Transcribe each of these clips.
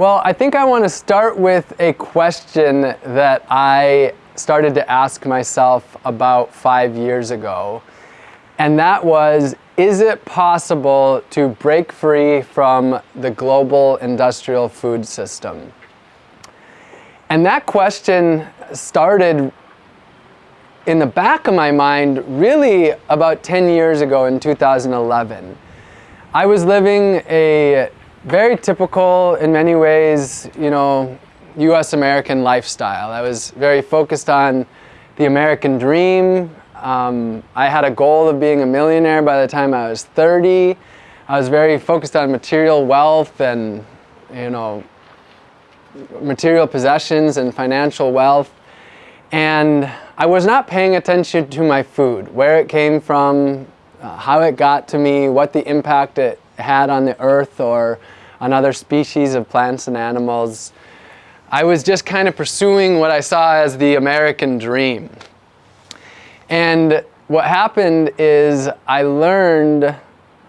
Well, I think I want to start with a question that I started to ask myself about five years ago. And that was, is it possible to break free from the global industrial food system? And that question started in the back of my mind really about 10 years ago in 2011. I was living a very typical, in many ways, you know, US American lifestyle. I was very focused on the American dream. Um, I had a goal of being a millionaire by the time I was 30. I was very focused on material wealth and, you know, material possessions and financial wealth. And I was not paying attention to my food, where it came from, uh, how it got to me, what the impact it had on the earth or on other species of plants and animals. I was just kind of pursuing what I saw as the American dream. And what happened is I learned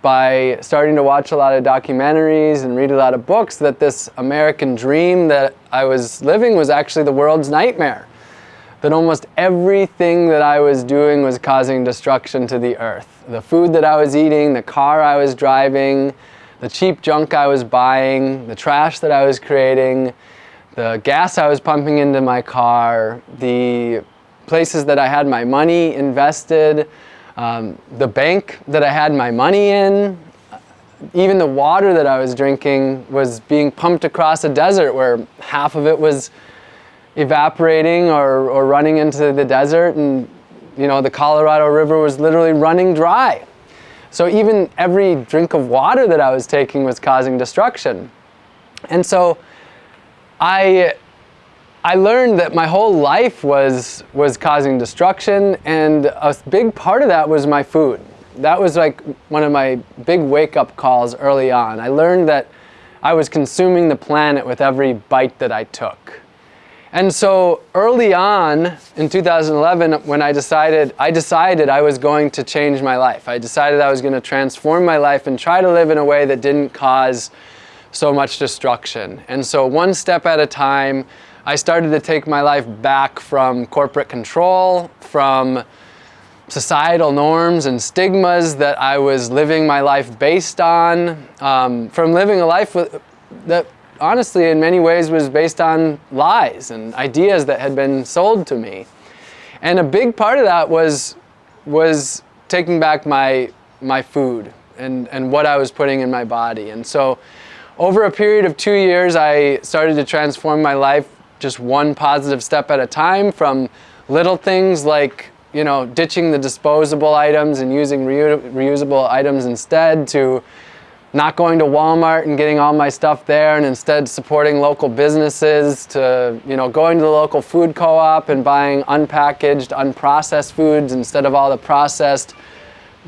by starting to watch a lot of documentaries and read a lot of books that this American dream that I was living was actually the world's nightmare. That almost everything that I was doing was causing destruction to the earth. The food that I was eating, the car I was driving, the cheap junk I was buying, the trash that I was creating, the gas I was pumping into my car, the places that I had my money invested, um, the bank that I had my money in, even the water that I was drinking was being pumped across a desert where half of it was evaporating or, or running into the desert and you know the Colorado River was literally running dry. So even every drink of water that I was taking was causing destruction. And so I I learned that my whole life was, was causing destruction and a big part of that was my food. That was like one of my big wake-up calls early on. I learned that I was consuming the planet with every bite that I took. And so early on in 2011 when I decided, I decided I was going to change my life. I decided I was going to transform my life and try to live in a way that didn't cause so much destruction. And so one step at a time, I started to take my life back from corporate control, from societal norms and stigmas that I was living my life based on, um, from living a life with, that honestly in many ways was based on lies and ideas that had been sold to me. And a big part of that was, was taking back my, my food and, and what I was putting in my body. And so over a period of two years, I started to transform my life just one positive step at a time from little things like you know ditching the disposable items and using reu reusable items instead to not going to Walmart and getting all my stuff there and instead supporting local businesses to you know going to the local food co-op and buying unpackaged unprocessed foods instead of all the processed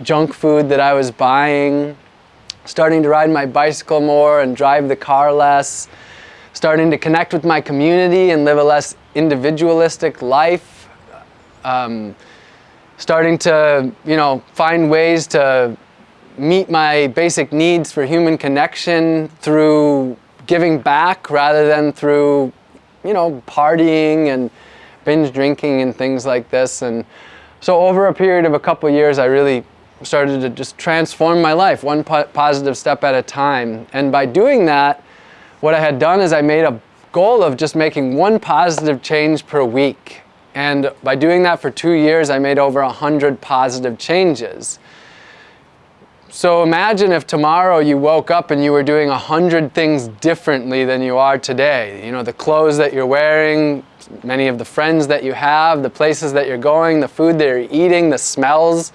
junk food that I was buying. Starting to ride my bicycle more and drive the car less. Starting to connect with my community and live a less individualistic life, um, starting to, you know, find ways to meet my basic needs for human connection through giving back rather than through, you know, partying and binge drinking and things like this. And so over a period of a couple years, I really started to just transform my life one po positive step at a time. And by doing that, what I had done is I made a goal of just making one positive change per week. And by doing that for two years, I made over 100 positive changes. So imagine if tomorrow you woke up and you were doing a 100 things differently than you are today. You know, the clothes that you're wearing, many of the friends that you have, the places that you're going, the food that you're eating, the smells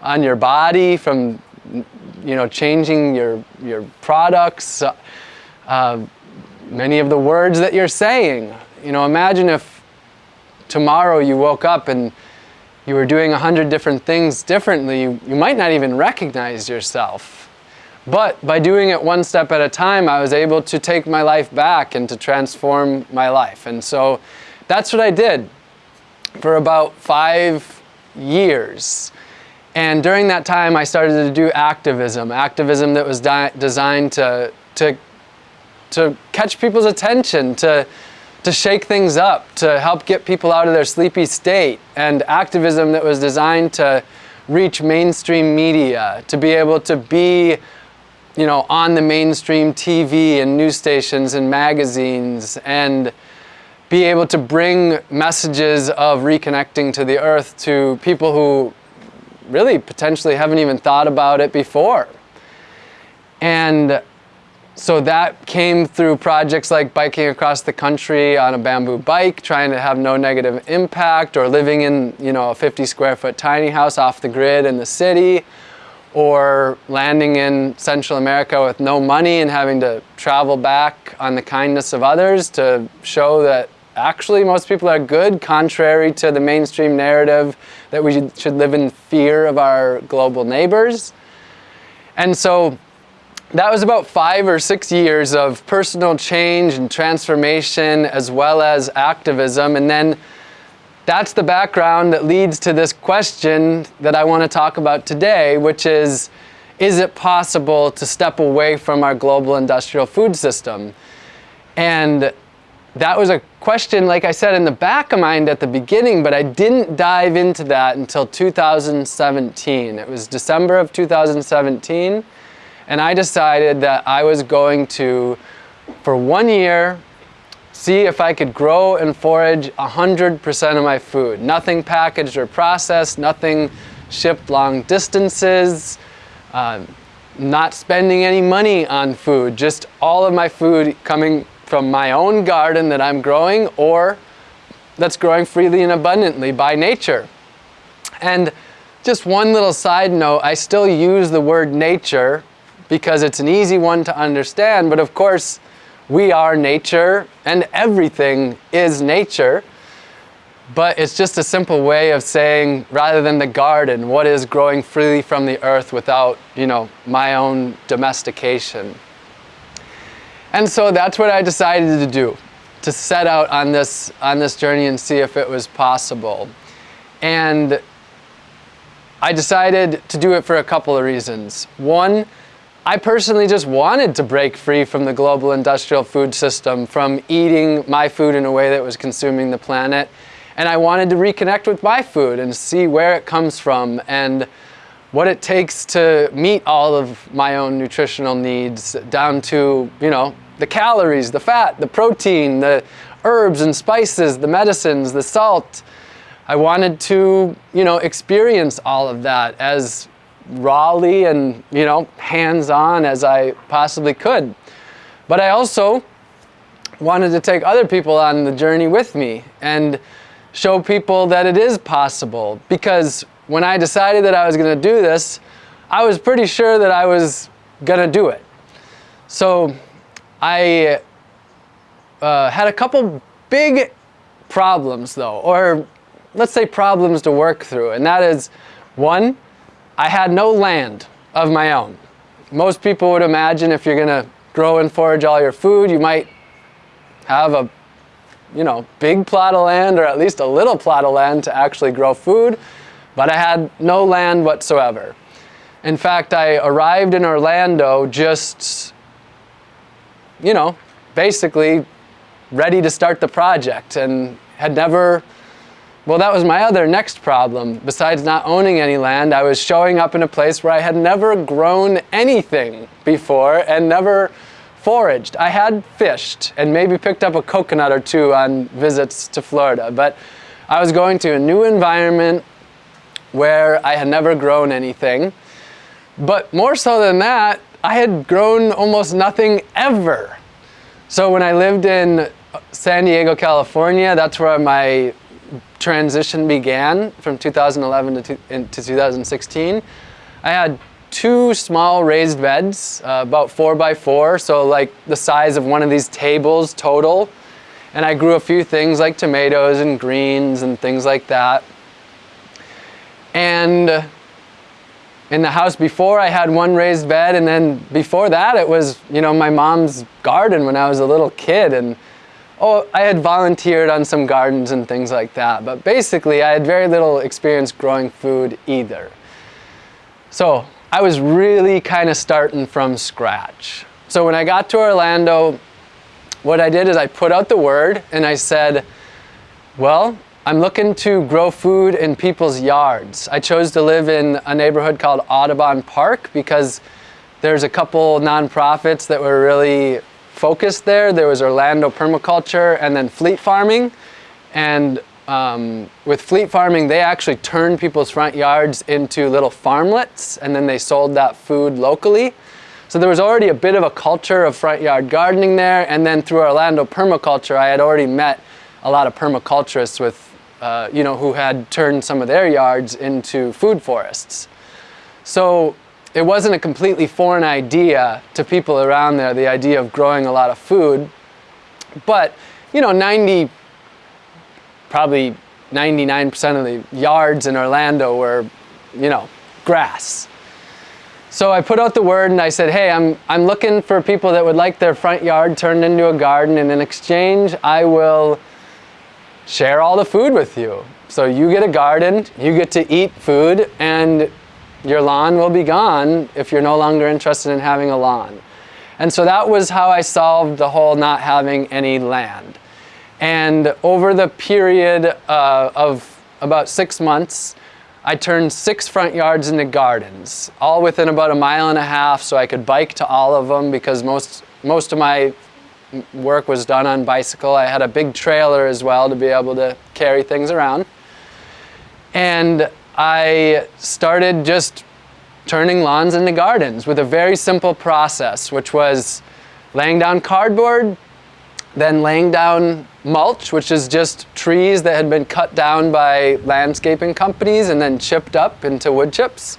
on your body from, you know, changing your, your products uh, many of the words that you're saying. You know, imagine if tomorrow you woke up and you were doing a hundred different things differently, you, you might not even recognize yourself. But by doing it one step at a time, I was able to take my life back and to transform my life. And so that's what I did for about five years. And during that time, I started to do activism, activism that was designed to, to to catch people's attention, to, to shake things up, to help get people out of their sleepy state, and activism that was designed to reach mainstream media, to be able to be you know, on the mainstream TV and news stations and magazines and be able to bring messages of reconnecting to the earth to people who really potentially haven't even thought about it before. And so that came through projects like biking across the country on a bamboo bike, trying to have no negative impact, or living in you know a 50 square foot tiny house off the grid in the city, or landing in Central America with no money and having to travel back on the kindness of others to show that actually most people are good, contrary to the mainstream narrative that we should live in fear of our global neighbors. And so that was about five or six years of personal change and transformation as well as activism. And then that's the background that leads to this question that I want to talk about today, which is, is it possible to step away from our global industrial food system? And that was a question, like I said, in the back of mind at the beginning, but I didn't dive into that until 2017. It was December of 2017 and I decided that I was going to, for one year, see if I could grow and forage 100% of my food. Nothing packaged or processed, nothing shipped long distances, uh, not spending any money on food, just all of my food coming from my own garden that I'm growing or that's growing freely and abundantly by nature. And just one little side note, I still use the word nature because it's an easy one to understand, but of course, we are nature and everything is nature. But it's just a simple way of saying, rather than the garden, what is growing freely from the earth without, you know, my own domestication. And so that's what I decided to do, to set out on this, on this journey and see if it was possible. And I decided to do it for a couple of reasons. One, I personally just wanted to break free from the global industrial food system, from eating my food in a way that was consuming the planet. And I wanted to reconnect with my food and see where it comes from and what it takes to meet all of my own nutritional needs down to, you know, the calories, the fat, the protein, the herbs and spices, the medicines, the salt. I wanted to, you know, experience all of that as rawly and you know hands-on as I possibly could. But I also wanted to take other people on the journey with me and show people that it is possible because when I decided that I was going to do this, I was pretty sure that I was going to do it. So I uh, had a couple big problems though, or let's say problems to work through, and that is one, I had no land of my own. Most people would imagine if you're going to grow and forage all your food, you might have a you know, big plot of land or at least a little plot of land to actually grow food, but I had no land whatsoever. In fact, I arrived in Orlando just, you know, basically ready to start the project and had never well, that was my other next problem. Besides not owning any land, I was showing up in a place where I had never grown anything before and never foraged. I had fished and maybe picked up a coconut or two on visits to Florida, but I was going to a new environment where I had never grown anything. But more so than that, I had grown almost nothing ever. So when I lived in San Diego, California, that's where my transition began from 2011 to, to 2016, I had two small raised beds, uh, about four by four, so like the size of one of these tables total. And I grew a few things like tomatoes and greens and things like that. And in the house before I had one raised bed and then before that it was, you know, my mom's garden when I was a little kid and oh, I had volunteered on some gardens and things like that, but basically I had very little experience growing food either. So I was really kind of starting from scratch. So when I got to Orlando, what I did is I put out the word and I said, well, I'm looking to grow food in people's yards. I chose to live in a neighborhood called Audubon Park because there's a couple nonprofits that were really focused there. There was Orlando Permaculture and then Fleet Farming. And um, with fleet farming, they actually turned people's front yards into little farmlets and then they sold that food locally. So there was already a bit of a culture of front yard gardening there. And then through Orlando Permaculture, I had already met a lot of permaculturists with, uh, you know, who had turned some of their yards into food forests. So it wasn't a completely foreign idea to people around there, the idea of growing a lot of food. But, you know, 90, probably 99% of the yards in Orlando were, you know, grass. So I put out the word and I said, hey, I'm, I'm looking for people that would like their front yard turned into a garden and in exchange, I will share all the food with you. So you get a garden, you get to eat food, and your lawn will be gone if you're no longer interested in having a lawn. And so that was how I solved the whole not having any land. And over the period uh, of about six months, I turned six front yards into gardens, all within about a mile and a half so I could bike to all of them because most, most of my work was done on bicycle. I had a big trailer as well to be able to carry things around. And I started just turning lawns into gardens with a very simple process, which was laying down cardboard, then laying down mulch, which is just trees that had been cut down by landscaping companies and then chipped up into wood chips.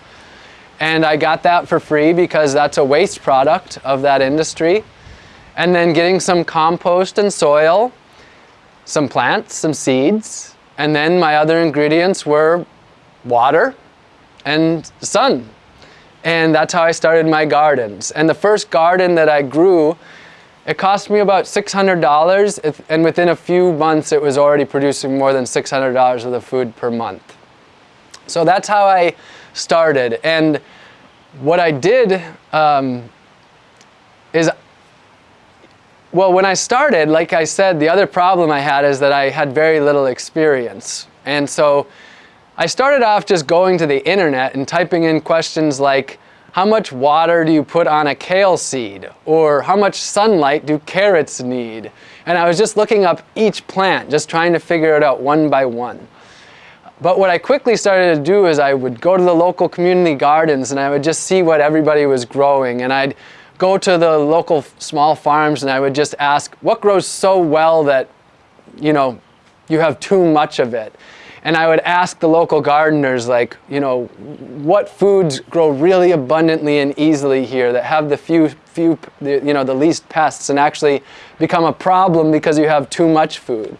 And I got that for free because that's a waste product of that industry. And then getting some compost and soil, some plants, some seeds, and then my other ingredients were water and sun. And that's how I started my gardens. And the first garden that I grew it cost me about $600 and within a few months it was already producing more than $600 of the food per month. So that's how I started. And what I did um, is, well, when I started, like I said, the other problem I had is that I had very little experience. And so I started off just going to the internet and typing in questions like, how much water do you put on a kale seed? Or how much sunlight do carrots need? And I was just looking up each plant, just trying to figure it out one by one. But what I quickly started to do is I would go to the local community gardens and I would just see what everybody was growing. And I'd go to the local small farms and I would just ask, what grows so well that, you know, you have too much of it? And I would ask the local gardeners like, you know, what foods grow really abundantly and easily here that have the few, few, you know, the least pests and actually become a problem because you have too much food.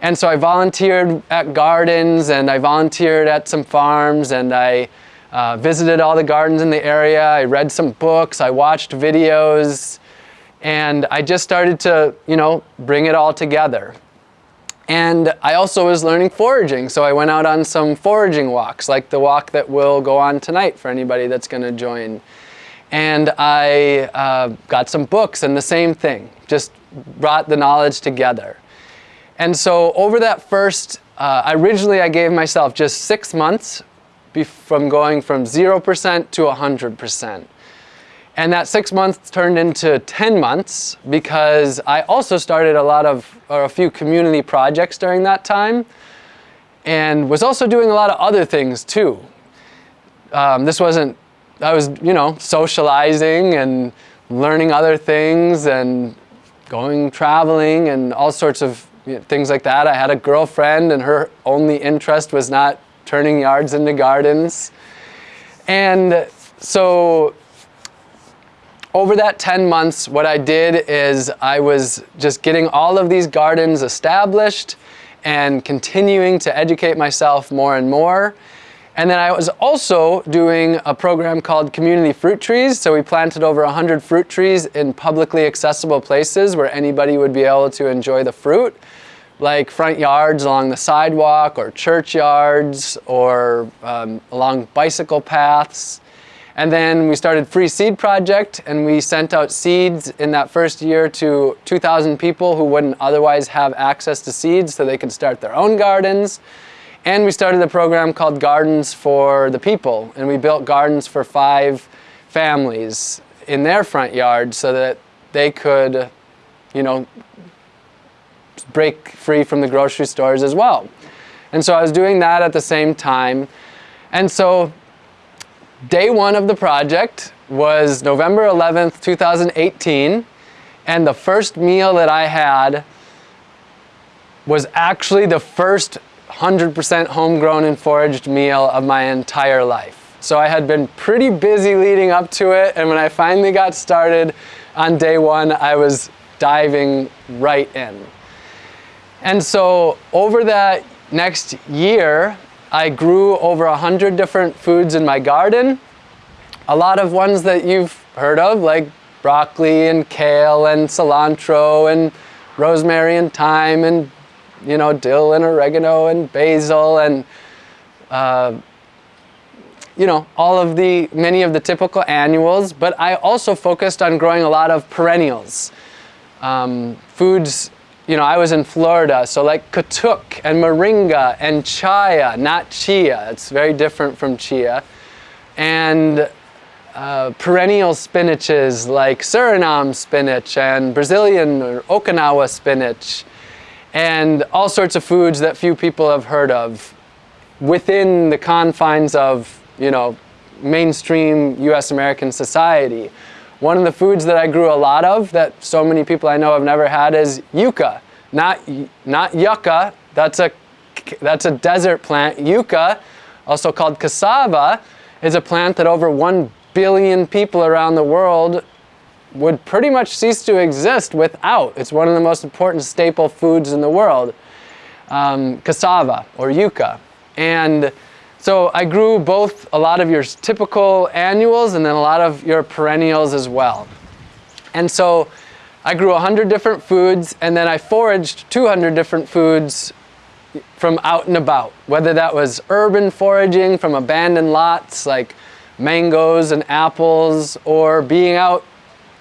And so I volunteered at gardens and I volunteered at some farms and I uh, visited all the gardens in the area. I read some books, I watched videos, and I just started to, you know, bring it all together. And I also was learning foraging, so I went out on some foraging walks, like the walk that we'll go on tonight for anybody that's going to join. And I uh, got some books and the same thing, just brought the knowledge together. And so over that first, uh, originally I gave myself just six months from going from 0% to 100%. And that six months turned into 10 months because I also started a lot of, or a few community projects during that time and was also doing a lot of other things too. Um, this wasn't, I was, you know, socializing and learning other things and going traveling and all sorts of you know, things like that. I had a girlfriend and her only interest was not turning yards into gardens. And so over that 10 months, what I did is I was just getting all of these gardens established and continuing to educate myself more and more. And then I was also doing a program called Community Fruit Trees. So we planted over 100 fruit trees in publicly accessible places where anybody would be able to enjoy the fruit, like front yards along the sidewalk or churchyards or um, along bicycle paths. And then we started Free Seed Project and we sent out seeds in that first year to 2,000 people who wouldn't otherwise have access to seeds so they could start their own gardens. And we started a program called Gardens for the People and we built gardens for five families in their front yard so that they could, you know, break free from the grocery stores as well. And so I was doing that at the same time. And so Day one of the project was November 11th, 2018, and the first meal that I had was actually the first 100% homegrown and foraged meal of my entire life. So I had been pretty busy leading up to it, and when I finally got started on day one, I was diving right in. And so over that next year, I grew over a hundred different foods in my garden. A lot of ones that you've heard of, like broccoli and kale and cilantro and rosemary and thyme and you know dill and oregano and basil and uh, you know all of the many of the typical annuals. But I also focused on growing a lot of perennials, um, foods you know, I was in Florida, so like katuk and moringa and chaya, not chia. It's very different from chia. And uh, perennial spinaches like Suriname spinach and Brazilian or Okinawa spinach and all sorts of foods that few people have heard of within the confines of, you know, mainstream US American society. One of the foods that I grew a lot of that so many people I know have never had is yuca. Not, not yucca, that's a, that's a desert plant. Yuca, also called cassava, is a plant that over 1 billion people around the world would pretty much cease to exist without. It's one of the most important staple foods in the world, um, cassava or yuca. And so I grew both a lot of your typical annuals and then a lot of your perennials as well. And so I grew 100 different foods and then I foraged 200 different foods from out and about. Whether that was urban foraging from abandoned lots like mangoes and apples or being out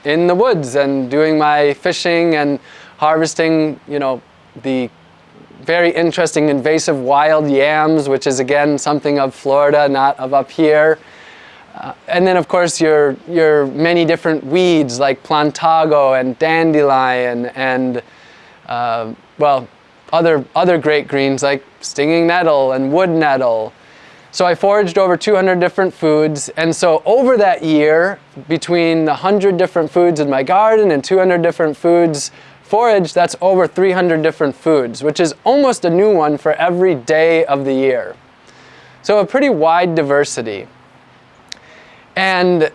in the woods and doing my fishing and harvesting, you know, the very interesting invasive wild yams, which is again something of Florida, not of up here. Uh, and then of course your, your many different weeds like plantago and dandelion and uh, well, other, other great greens like stinging nettle and wood nettle. So I foraged over 200 different foods and so over that year between 100 different foods in my garden and 200 different foods forage, that's over 300 different foods, which is almost a new one for every day of the year. So a pretty wide diversity. And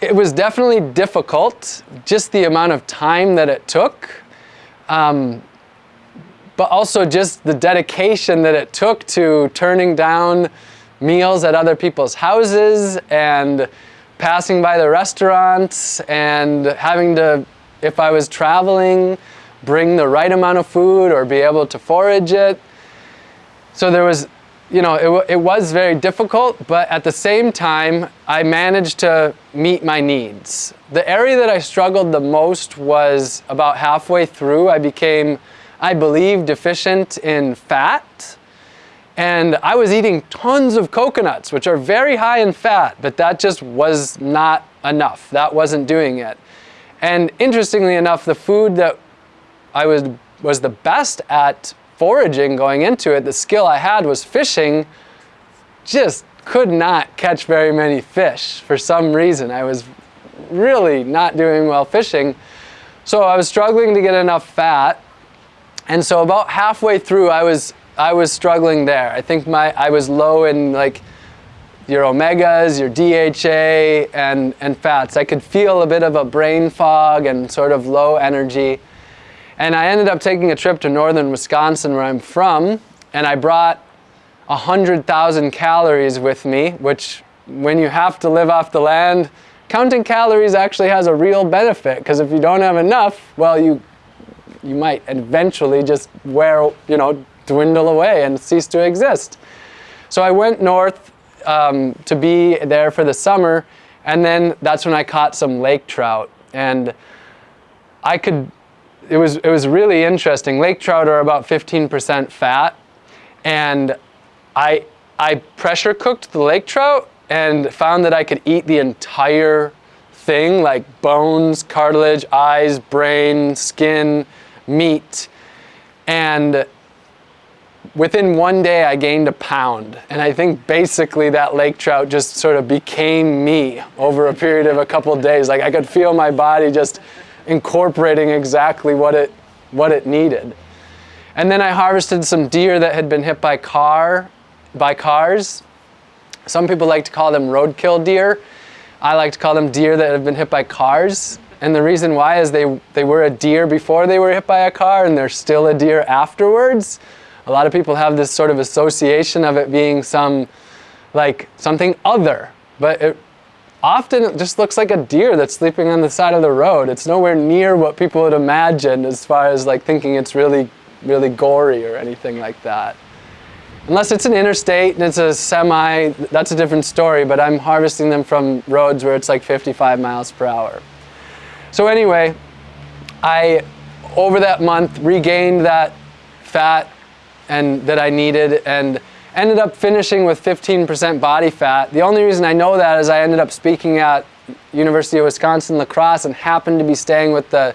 it was definitely difficult, just the amount of time that it took, um, but also just the dedication that it took to turning down meals at other people's houses and passing by the restaurants and having to if I was traveling, bring the right amount of food or be able to forage it. So there was, you know, it, it was very difficult, but at the same time, I managed to meet my needs. The area that I struggled the most was about halfway through. I became, I believe, deficient in fat. And I was eating tons of coconuts, which are very high in fat, but that just was not enough. That wasn't doing it. And interestingly enough, the food that I was, was the best at foraging going into it, the skill I had was fishing, just could not catch very many fish for some reason. I was really not doing well fishing. So I was struggling to get enough fat. And so about halfway through, I was, I was struggling there. I think my, I was low in like your omegas, your DHA, and, and fats. I could feel a bit of a brain fog and sort of low energy. And I ended up taking a trip to northern Wisconsin where I'm from, and I brought 100,000 calories with me, which when you have to live off the land, counting calories actually has a real benefit because if you don't have enough, well, you, you might eventually just wear, you know, dwindle away and cease to exist. So I went north um, to be there for the summer, and then that's when I caught some lake trout. And I could, it was, it was really interesting. Lake trout are about 15% fat, and I, I pressure cooked the lake trout and found that I could eat the entire thing, like bones, cartilage, eyes, brain, skin, meat. And within one day I gained a pound. And I think basically that lake trout just sort of became me over a period of a couple of days. Like I could feel my body just incorporating exactly what it, what it needed. And then I harvested some deer that had been hit by car, by cars. Some people like to call them roadkill deer. I like to call them deer that have been hit by cars. And the reason why is they, they were a deer before they were hit by a car and they're still a deer afterwards. A lot of people have this sort of association of it being some, like something other, but it often it just looks like a deer that's sleeping on the side of the road. It's nowhere near what people would imagine as far as like thinking it's really, really gory or anything like that. Unless it's an interstate and it's a semi, that's a different story, but I'm harvesting them from roads where it's like 55 miles per hour. So anyway, I, over that month, regained that fat and that I needed and ended up finishing with 15% body fat. The only reason I know that is I ended up speaking at University of Wisconsin La Crosse and happened to be staying with the,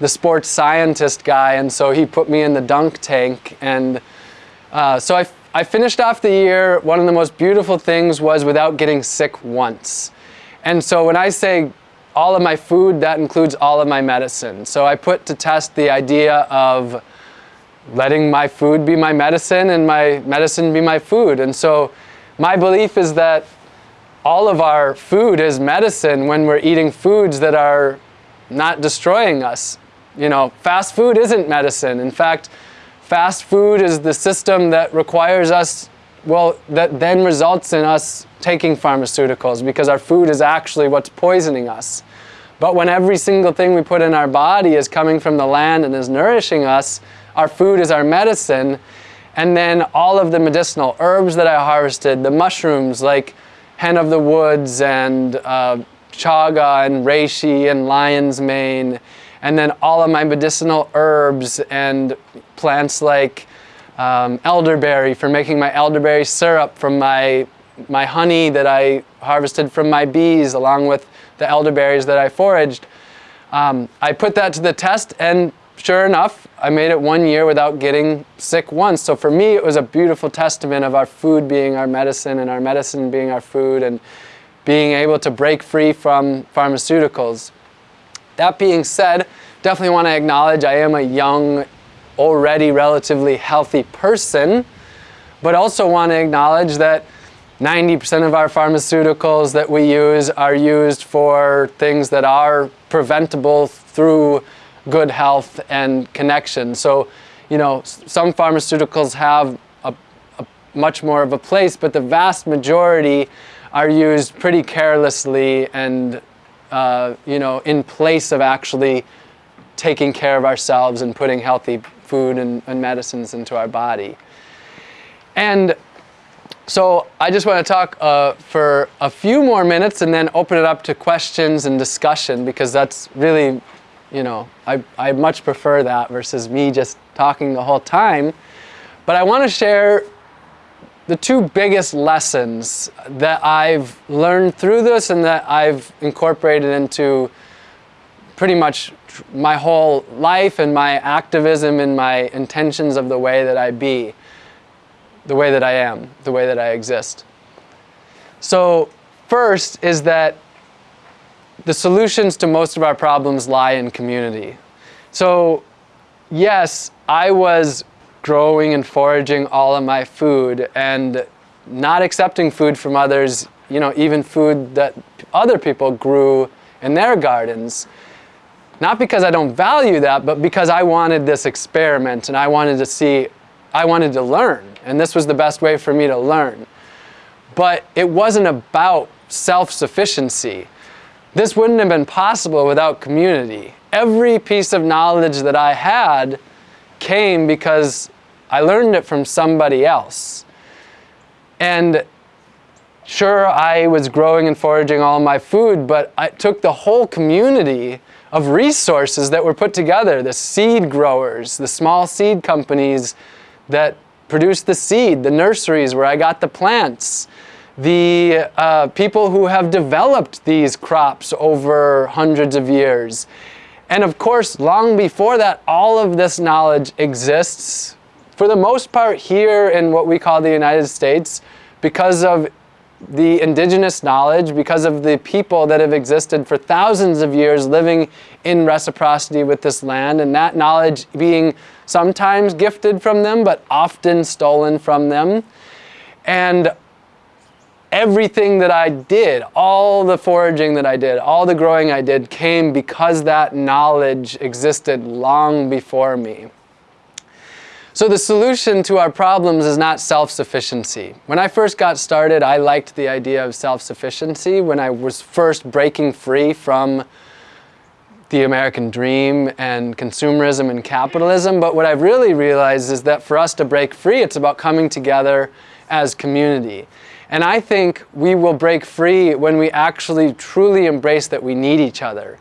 the sports scientist guy and so he put me in the dunk tank and uh, so I, I finished off the year, one of the most beautiful things was without getting sick once. And so when I say all of my food, that includes all of my medicine. So I put to test the idea of letting my food be my medicine and my medicine be my food. And so my belief is that all of our food is medicine when we're eating foods that are not destroying us. You know, fast food isn't medicine. In fact, Fast food is the system that requires us, well, that then results in us taking pharmaceuticals because our food is actually what's poisoning us. But when every single thing we put in our body is coming from the land and is nourishing us, our food is our medicine. And then all of the medicinal herbs that I harvested, the mushrooms like hen of the woods and uh, chaga and reishi and lion's mane and then all of my medicinal herbs and plants like um, elderberry for making my elderberry syrup from my, my honey that I harvested from my bees along with the elderberries that I foraged. Um, I put that to the test and sure enough, I made it one year without getting sick once. So for me, it was a beautiful testament of our food being our medicine and our medicine being our food and being able to break free from pharmaceuticals. That being said, definitely want to acknowledge I am a young, already relatively healthy person, but also want to acknowledge that 90% of our pharmaceuticals that we use are used for things that are preventable through good health and connection. So, you know, some pharmaceuticals have a, a much more of a place, but the vast majority are used pretty carelessly and uh, you know, in place of actually taking care of ourselves and putting healthy food and, and medicines into our body. And so I just want to talk uh, for a few more minutes and then open it up to questions and discussion because that's really, you know, I, I much prefer that versus me just talking the whole time. But I want to share the two biggest lessons that I've learned through this and that I've incorporated into pretty much my whole life and my activism and my intentions of the way that I be, the way that I am, the way that I exist. So first is that the solutions to most of our problems lie in community. So yes, I was growing and foraging all of my food and not accepting food from others, you know, even food that other people grew in their gardens. Not because I don't value that, but because I wanted this experiment and I wanted to see, I wanted to learn. And this was the best way for me to learn. But it wasn't about self-sufficiency. This wouldn't have been possible without community. Every piece of knowledge that I had came because I learned it from somebody else. And sure, I was growing and foraging all my food, but I took the whole community of resources that were put together, the seed growers, the small seed companies that produce the seed, the nurseries where I got the plants, the uh, people who have developed these crops over hundreds of years. And of course, long before that, all of this knowledge exists for the most part here in what we call the United States because of the indigenous knowledge, because of the people that have existed for thousands of years living in reciprocity with this land, and that knowledge being sometimes gifted from them, but often stolen from them. And everything that I did, all the foraging that I did, all the growing I did came because that knowledge existed long before me. So the solution to our problems is not self-sufficiency. When I first got started, I liked the idea of self-sufficiency when I was first breaking free from the American dream and consumerism and capitalism. But what I've really realized is that for us to break free, it's about coming together as community. And I think we will break free when we actually truly embrace that we need each other.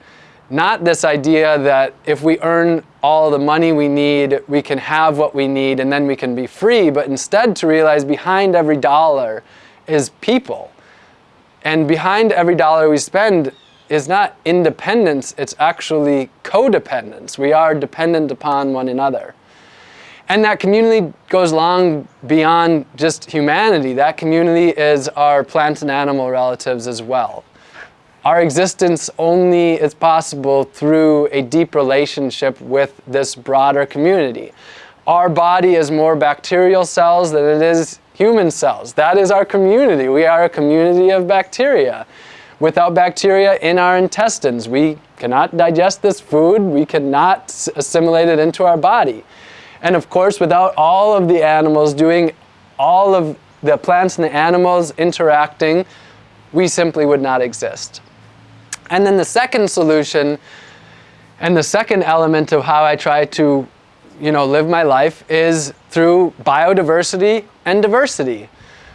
Not this idea that if we earn all the money we need, we can have what we need and then we can be free, but instead to realize behind every dollar is people. And behind every dollar we spend is not independence, it's actually codependence. We are dependent upon one another. And that community goes long beyond just humanity. That community is our plant and animal relatives as well. Our existence only is possible through a deep relationship with this broader community. Our body is more bacterial cells than it is human cells. That is our community. We are a community of bacteria. Without bacteria in our intestines, we cannot digest this food, we cannot assimilate it into our body. And of course, without all of the animals doing all of the plants and the animals interacting, we simply would not exist. And then the second solution and the second element of how I try to you know, live my life is through biodiversity and diversity.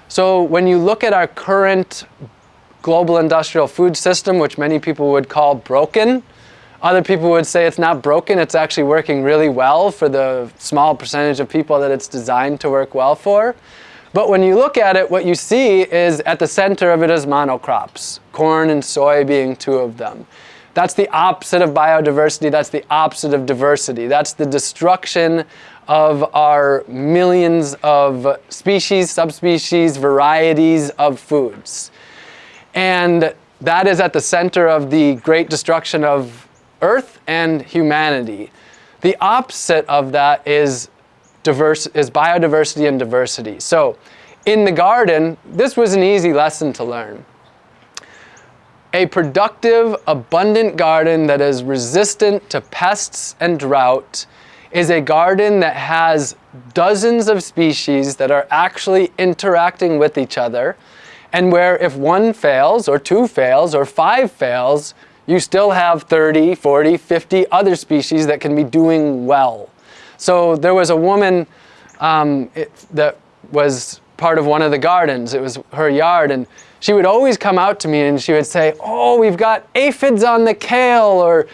So when you look at our current global industrial food system, which many people would call broken, other people would say it's not broken, it's actually working really well for the small percentage of people that it's designed to work well for. But when you look at it, what you see is at the center of it is monocrops, corn and soy being two of them. That's the opposite of biodiversity, that's the opposite of diversity. That's the destruction of our millions of species, subspecies, varieties of foods. And that is at the center of the great destruction of Earth and humanity. The opposite of that is, diverse, is biodiversity and diversity. So in the garden, this was an easy lesson to learn. A productive, abundant garden that is resistant to pests and drought is a garden that has dozens of species that are actually interacting with each other and where if one fails or two fails or five fails, you still have 30, 40, 50 other species that can be doing well. So there was a woman um, it, that was part of one of the gardens. It was her yard and she would always come out to me and she would say, oh, we've got aphids on the kale or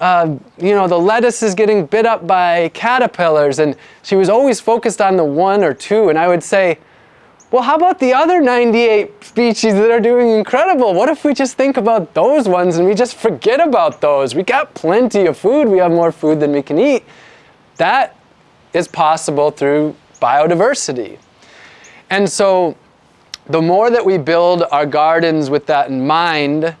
uh, you know, the lettuce is getting bit up by caterpillars. And she was always focused on the one or two. And I would say, well, how about the other 98 species that are doing incredible? What if we just think about those ones and we just forget about those? We got plenty of food. We have more food than we can eat. That is possible through biodiversity. And so the more that we build our gardens with that in mind,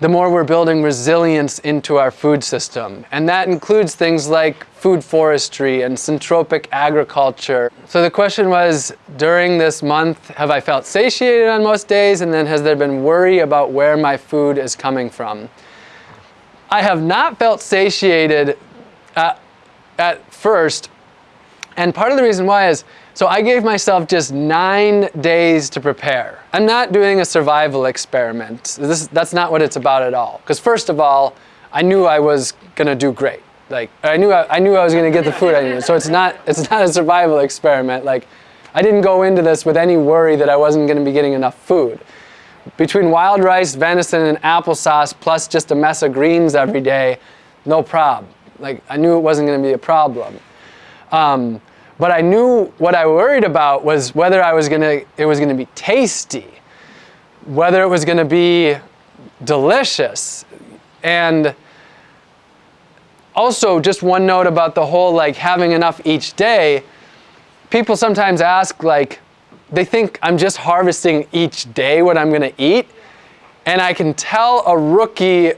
the more we're building resilience into our food system. And that includes things like food forestry and syntropic agriculture. So the question was, during this month, have I felt satiated on most days? And then has there been worry about where my food is coming from? I have not felt satiated at, at first. And part of the reason why is so I gave myself just nine days to prepare. I'm not doing a survival experiment. This, that's not what it's about at all. Because first of all, I knew I was gonna do great. Like I knew I, I knew I was gonna get the food I needed. So it's not it's not a survival experiment. Like I didn't go into this with any worry that I wasn't going to be getting enough food. Between wild rice, venison, and applesauce, plus just a mess of greens every day, no problem. Like, I knew it wasn't going to be a problem. Um, but I knew what I worried about was whether I was going to, it was going to be tasty, whether it was going to be delicious. And also, just one note about the whole like having enough each day. People sometimes ask, like, they think I'm just harvesting each day what I'm going to eat. And I can tell a rookie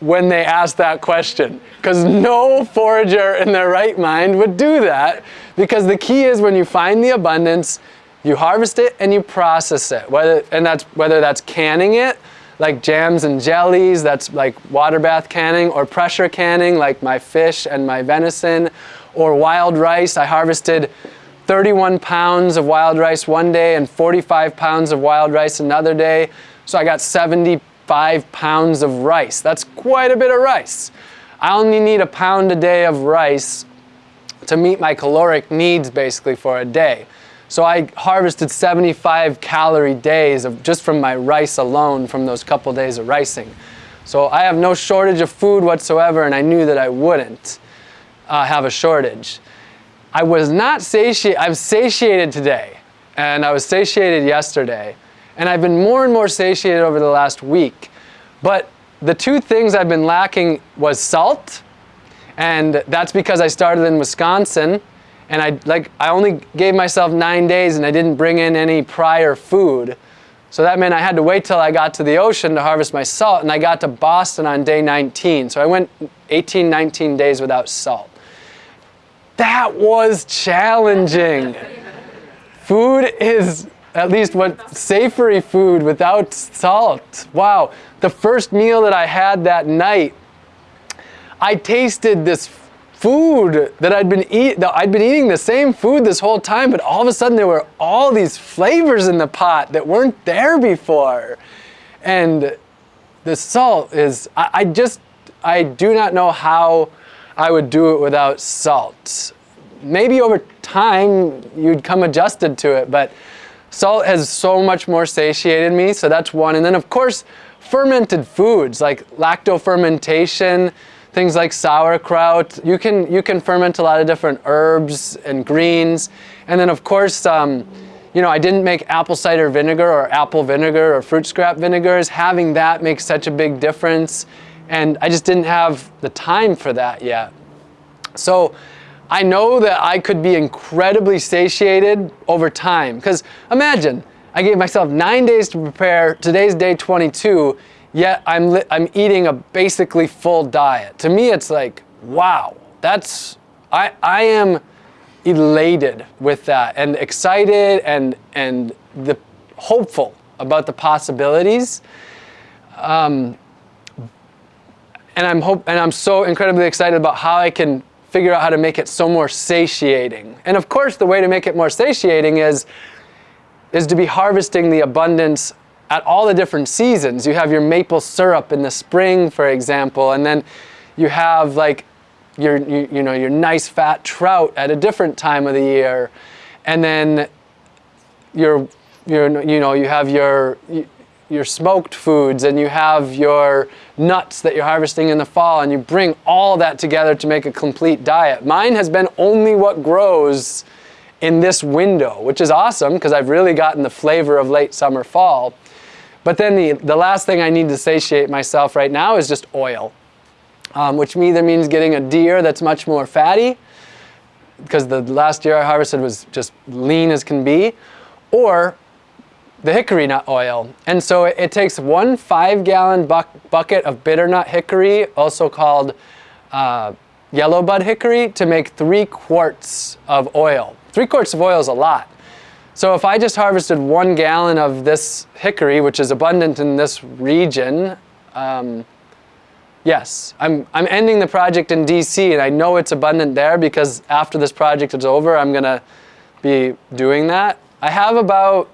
when they ask that question because no forager in their right mind would do that because the key is when you find the abundance you harvest it and you process it whether and that's whether that's canning it like jams and jellies, that's like water bath canning, or pressure canning, like my fish and my venison, or wild rice. I harvested 31 pounds of wild rice one day and 45 pounds of wild rice another day. So I got 75 pounds of rice. That's quite a bit of rice. I only need a pound a day of rice to meet my caloric needs basically for a day. So I harvested 75 calorie days of just from my rice alone from those couple days of ricing. So I have no shortage of food whatsoever and I knew that I wouldn't uh, have a shortage. I was not satiated, I'm satiated today and I was satiated yesterday and I've been more and more satiated over the last week. But the two things I've been lacking was salt and that's because I started in Wisconsin and I like I only gave myself nine days and I didn't bring in any prior food. So that meant I had to wait till I got to the ocean to harvest my salt and I got to Boston on day 19. So I went 18, 19 days without salt. That was challenging. food is at least what savory food without salt. Wow. The first meal that I had that night, I tasted this food that I'd been eat that I'd been eating the same food this whole time, but all of a sudden there were all these flavors in the pot that weren't there before. And the salt is I, I just I do not know how I would do it without salt. Maybe over time you'd come adjusted to it, but salt has so much more satiated me, so that's one. And then of course, fermented foods like lactofermentation, things like sauerkraut. You can, you can ferment a lot of different herbs and greens. And then of course, um, you know, I didn't make apple cider vinegar or apple vinegar or fruit scrap vinegars. Having that makes such a big difference. And I just didn't have the time for that yet. So I know that I could be incredibly satiated over time. Because imagine, I gave myself nine days to prepare. Today's day 22 yet I'm, I'm eating a basically full diet. To me, it's like, wow, that's, I, I am elated with that and excited and, and the hopeful about the possibilities. Um, and I'm hope and I'm so incredibly excited about how I can figure out how to make it so more satiating. And of course, the way to make it more satiating is is to be harvesting the abundance at all the different seasons. You have your maple syrup in the spring, for example, and then you have like your, you, you know, your nice fat trout at a different time of the year. And then your, your, you know, you have your, your smoked foods and you have your nuts that you're harvesting in the fall and you bring all that together to make a complete diet. Mine has been only what grows in this window, which is awesome because I've really gotten the flavor of late summer fall. But then the, the last thing I need to satiate myself right now is just oil, um, which either means getting a deer that's much more fatty, because the last deer I harvested was just lean as can be, or the hickory nut oil. And so it, it takes one five gallon buck, bucket of bitter nut hickory, also called uh, yellow bud hickory, to make three quarts of oil. Three quarts of oil is a lot. So if I just harvested one gallon of this hickory, which is abundant in this region, um, yes, I'm, I'm ending the project in DC and I know it's abundant there because after this project is over, I'm gonna be doing that. I have about,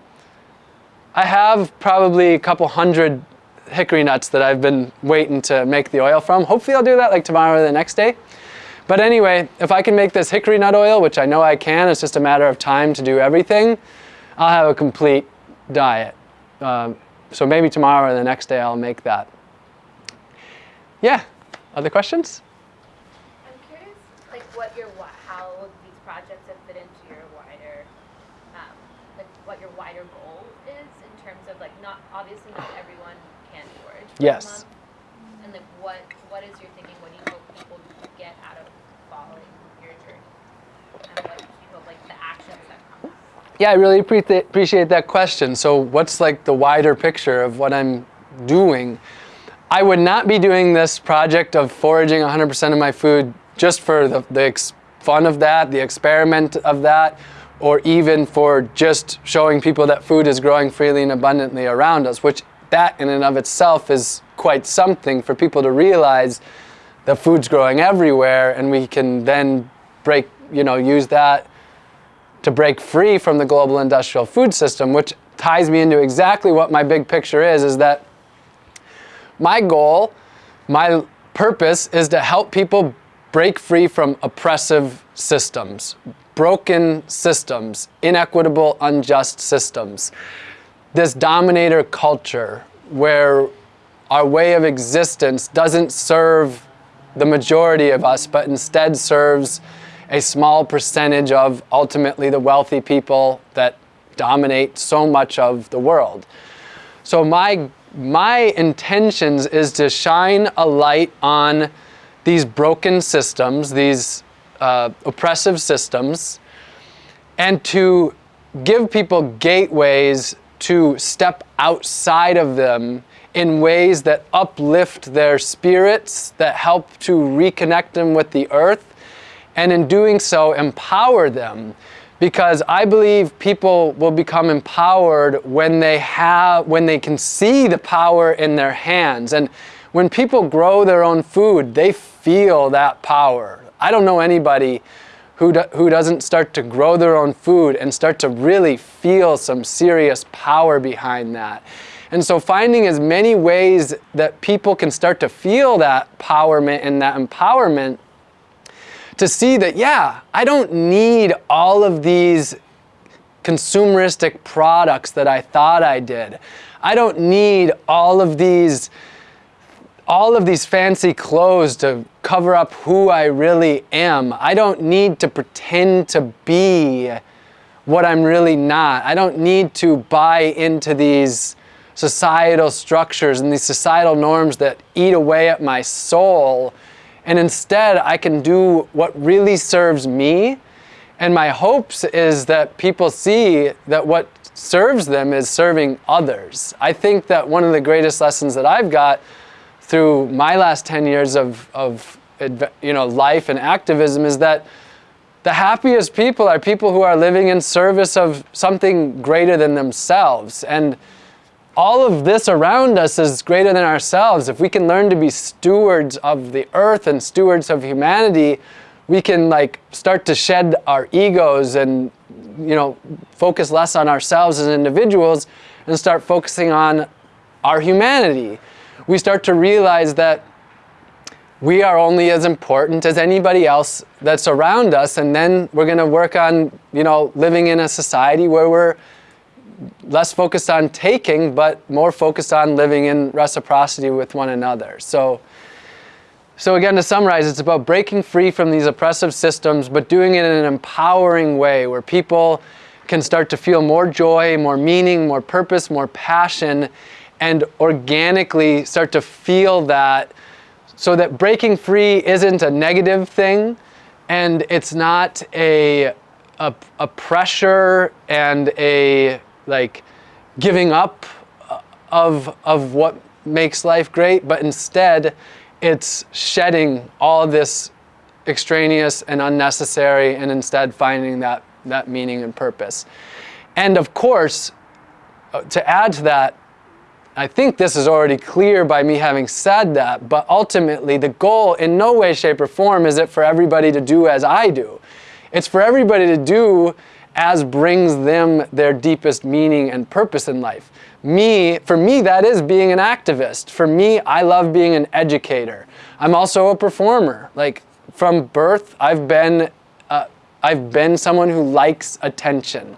I have probably a couple hundred hickory nuts that I've been waiting to make the oil from. Hopefully I'll do that like tomorrow or the next day. But anyway, if I can make this hickory nut oil, which I know I can, it's just a matter of time to do everything, I'll have a complete diet. Um, so maybe tomorrow or the next day I'll make that. Yeah, other questions? I'm curious, like what your how these projects have fit into your wider, um, like what your wider goal is in terms of like not obviously not everyone can forage. Yes. month, And like what what is your thinking? What do you hope people get out of following your journey? And what do you hope like the actions that come? Yeah, I really appreciate that question. So, what's like the wider picture of what I'm doing? I would not be doing this project of foraging 100% of my food just for the, the fun of that, the experiment of that, or even for just showing people that food is growing freely and abundantly around us, which that in and of itself is quite something for people to realize that food's growing everywhere and we can then break, you know, use that to break free from the global industrial food system, which ties me into exactly what my big picture is, is that my goal, my purpose is to help people break free from oppressive systems, broken systems, inequitable, unjust systems. This dominator culture where our way of existence doesn't serve the majority of us, but instead serves a small percentage of ultimately the wealthy people that dominate so much of the world. So my my intentions is to shine a light on these broken systems, these uh, oppressive systems, and to give people gateways to step outside of them in ways that uplift their spirits, that help to reconnect them with the earth, and in doing so, empower them. Because I believe people will become empowered when they have, when they can see the power in their hands. And when people grow their own food, they feel that power. I don't know anybody who, do, who doesn't start to grow their own food and start to really feel some serious power behind that. And so finding as many ways that people can start to feel that empowerment and that empowerment to see that, yeah, I don't need all of these consumeristic products that I thought I did. I don't need all of these all of these fancy clothes to cover up who I really am. I don't need to pretend to be what I'm really not. I don't need to buy into these societal structures and these societal norms that eat away at my soul. And instead, I can do what really serves me. And my hopes is that people see that what serves them is serving others. I think that one of the greatest lessons that I've got through my last 10 years of, of you know, life and activism is that the happiest people are people who are living in service of something greater than themselves. And all of this around us is greater than ourselves. If we can learn to be stewards of the earth and stewards of humanity, we can like start to shed our egos and you know focus less on ourselves as individuals and start focusing on our humanity we start to realize that we are only as important as anybody else that's around us and then we're going to work on you know living in a society where we're less focused on taking but more focused on living in reciprocity with one another. So so again to summarize it's about breaking free from these oppressive systems but doing it in an empowering way where people can start to feel more joy more meaning more purpose more passion and organically start to feel that so that breaking free isn't a negative thing and it's not a, a, a pressure and a like giving up of, of what makes life great, but instead it's shedding all this extraneous and unnecessary and instead finding that, that meaning and purpose. And of course, uh, to add to that, I think this is already clear by me having said that, but ultimately the goal in no way, shape, or form is it for everybody to do as I do. It's for everybody to do as brings them their deepest meaning and purpose in life. Me, for me, that is being an activist. For me, I love being an educator. I'm also a performer. Like, from birth, I've been, uh, I've been someone who likes attention.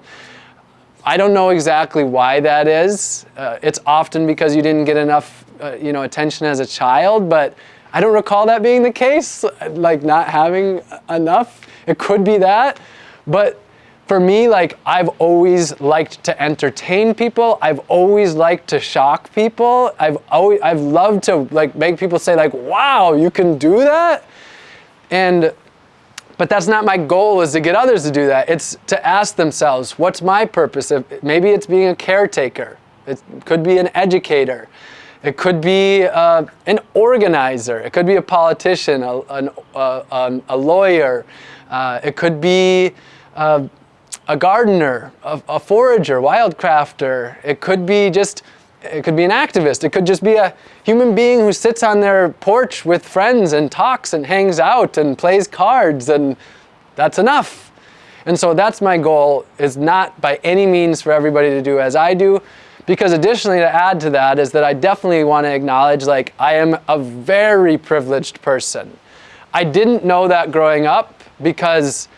I don't know exactly why that is. Uh, it's often because you didn't get enough, uh, you know, attention as a child, but I don't recall that being the case, like not having enough. It could be that, but for me, like I've always liked to entertain people. I've always liked to shock people. I've always I've loved to like make people say like, "Wow, you can do that," and but that's not my goal is to get others to do that. It's to ask themselves, what's my purpose? If, maybe it's being a caretaker. It could be an educator. It could be uh, an organizer. It could be a politician, a, an, uh, um, a lawyer. Uh, it could be uh, a gardener, a, a forager, wildcrafter. It could be just, it could be an activist. It could just be a human being who sits on their porch with friends and talks and hangs out and plays cards and that's enough. And so that's my goal is not by any means for everybody to do as I do because additionally to add to that is that I definitely want to acknowledge like I am a very privileged person. I didn't know that growing up because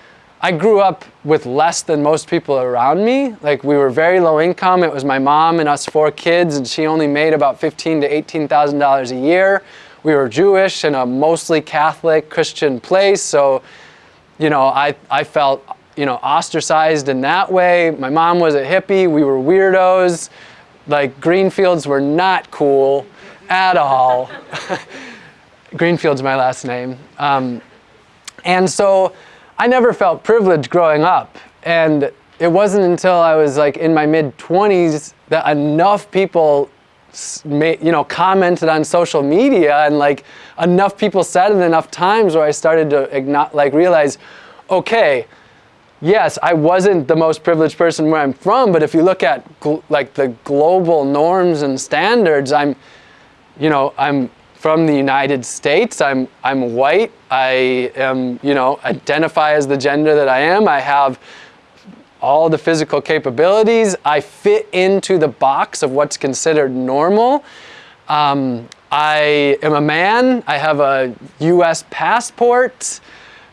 I grew up with less than most people around me. Like we were very low income. It was my mom and us four kids and she only made about fifteen to $18,000 a year. We were Jewish in a mostly Catholic Christian place. So, you know, I, I felt, you know, ostracized in that way. My mom was a hippie. We were weirdos. Like Greenfields were not cool at all. Greenfield's my last name. Um, and so I never felt privileged growing up. And it wasn't until I was like in my mid 20s that enough people you know commented on social media and like enough people said it enough times where I started to like realize okay yes I wasn't the most privileged person where I'm from but if you look at like the global norms and standards I'm you know I'm from the United States. I'm, I'm white. I am, you know, identify as the gender that I am. I have all the physical capabilities. I fit into the box of what's considered normal. Um, I am a man. I have a US passport.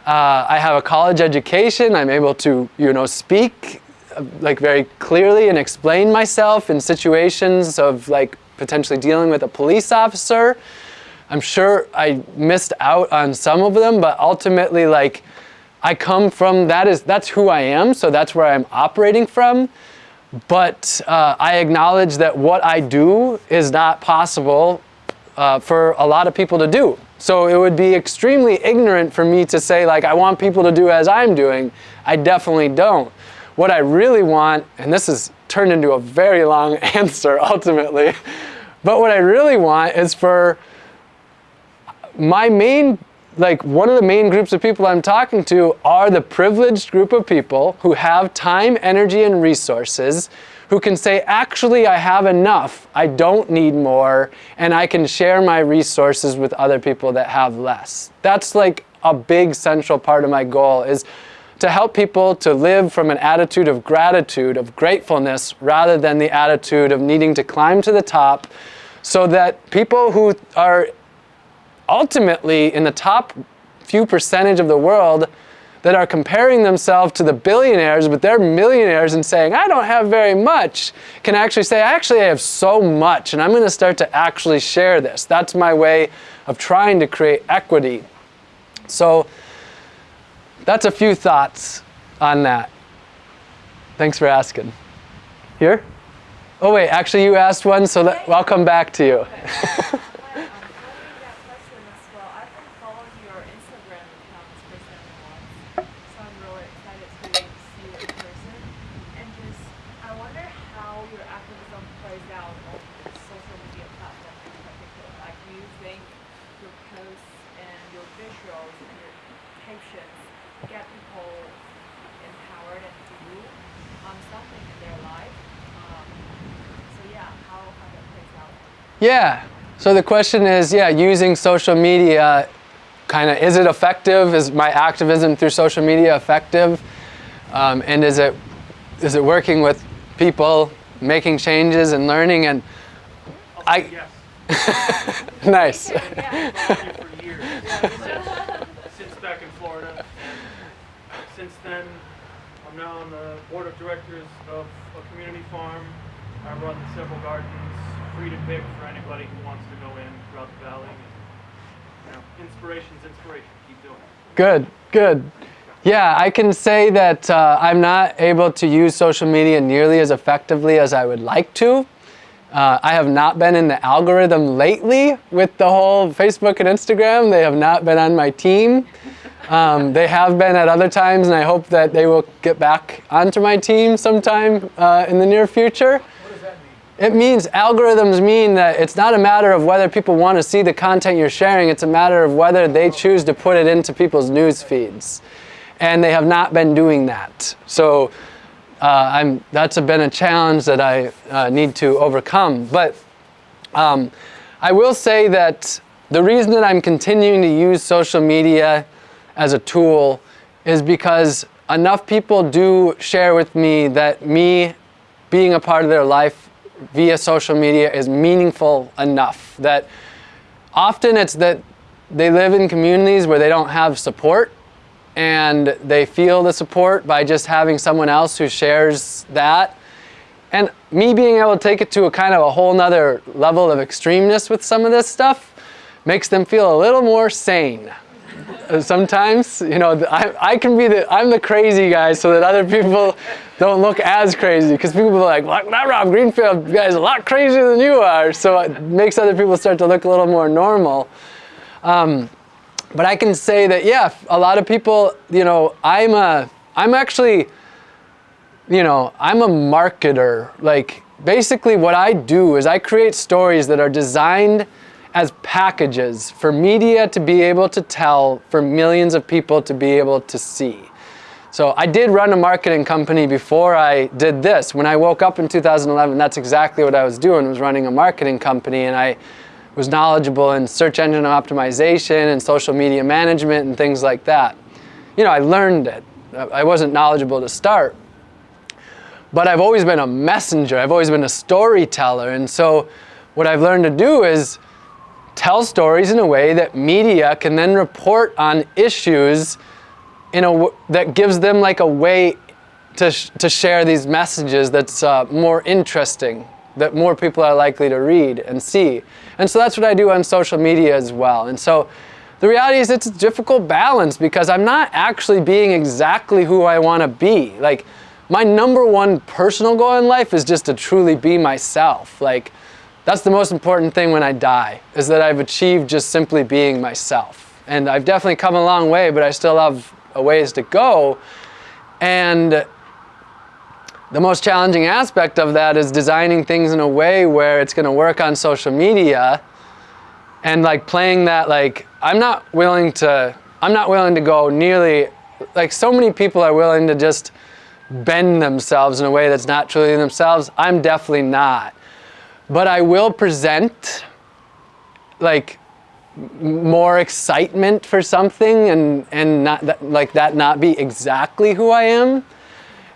Uh, I have a college education. I'm able to, you know, speak uh, like very clearly and explain myself in situations of like potentially dealing with a police officer. I'm sure I missed out on some of them, but ultimately like I come from, that is, that's who I am, so that's where I'm operating from. But uh, I acknowledge that what I do is not possible uh, for a lot of people to do. So it would be extremely ignorant for me to say like, I want people to do as I'm doing. I definitely don't. What I really want, and this is turned into a very long answer ultimately, but what I really want is for my main, like one of the main groups of people I'm talking to are the privileged group of people who have time, energy, and resources who can say, actually, I have enough, I don't need more, and I can share my resources with other people that have less. That's like a big central part of my goal is to help people to live from an attitude of gratitude, of gratefulness, rather than the attitude of needing to climb to the top so that people who are ultimately in the top few percentage of the world that are comparing themselves to the billionaires, but they're millionaires and saying, I don't have very much, can actually say, I actually I have so much and I'm going to start to actually share this. That's my way of trying to create equity. So that's a few thoughts on that. Thanks for asking. Here? Oh wait, actually you asked one, so let, I'll come back to you. Yeah. So the question is, yeah, using social media, kind of, is it effective? Is my activism through social media effective? Um, and is it, is it working with people, making changes and learning? And I, yes. nice. for years. Since back in since then, I'm now on the board of directors of a community farm. I run several gardens, free to pick for anybody who wants to go in throughout the valley. And, you know, inspiration's inspiration. Keep doing it. Good, good. Yeah, I can say that uh, I'm not able to use social media nearly as effectively as I would like to. Uh, I have not been in the algorithm lately with the whole Facebook and Instagram. They have not been on my team. Um, they have been at other times, and I hope that they will get back onto my team sometime uh, in the near future. What does that mean? It means algorithms mean that it's not a matter of whether people want to see the content you're sharing, it's a matter of whether they choose to put it into people's news feeds. And they have not been doing that. So uh, that's been a challenge that I uh, need to overcome. But um, I will say that the reason that I'm continuing to use social media as a tool is because enough people do share with me that me being a part of their life via social media is meaningful enough that often it's that they live in communities where they don't have support and they feel the support by just having someone else who shares that. And me being able to take it to a kind of a whole nother level of extremeness with some of this stuff makes them feel a little more sane sometimes you know I, I can be the i'm the crazy guy so that other people don't look as crazy. Because people are like well, that rob greenfield. Guy is a lot crazier than you are. So it makes other people start to look a little more normal. Um, but i can say that yeah a lot of people you know i'm a i'm actually you know i'm a marketer. Like basically what i do is i create stories that are designed as packages for media to be able to tell, for millions of people to be able to see. So I did run a marketing company before I did this. When I woke up in 2011, that's exactly what I was doing, was running a marketing company and I was knowledgeable in search engine optimization and social media management and things like that. You know, I learned it. I wasn't knowledgeable to start. But I've always been a messenger. I've always been a storyteller. And so what I've learned to do is tell stories in a way that media can then report on issues in a that gives them like a way to, sh to share these messages that's uh, more interesting that more people are likely to read and see. And so that's what I do on social media as well. And so the reality is it's a difficult balance because I'm not actually being exactly who I want to be. Like my number one personal goal in life is just to truly be myself. Like that's the most important thing when I die, is that I've achieved just simply being myself. And I've definitely come a long way, but I still have a ways to go. And the most challenging aspect of that is designing things in a way where it's going to work on social media and like playing that like I'm not willing to I'm not willing to go nearly like so many people are willing to just bend themselves in a way that's not truly themselves. I'm definitely not but I will present like more excitement for something and and not that, like that not be exactly who I am.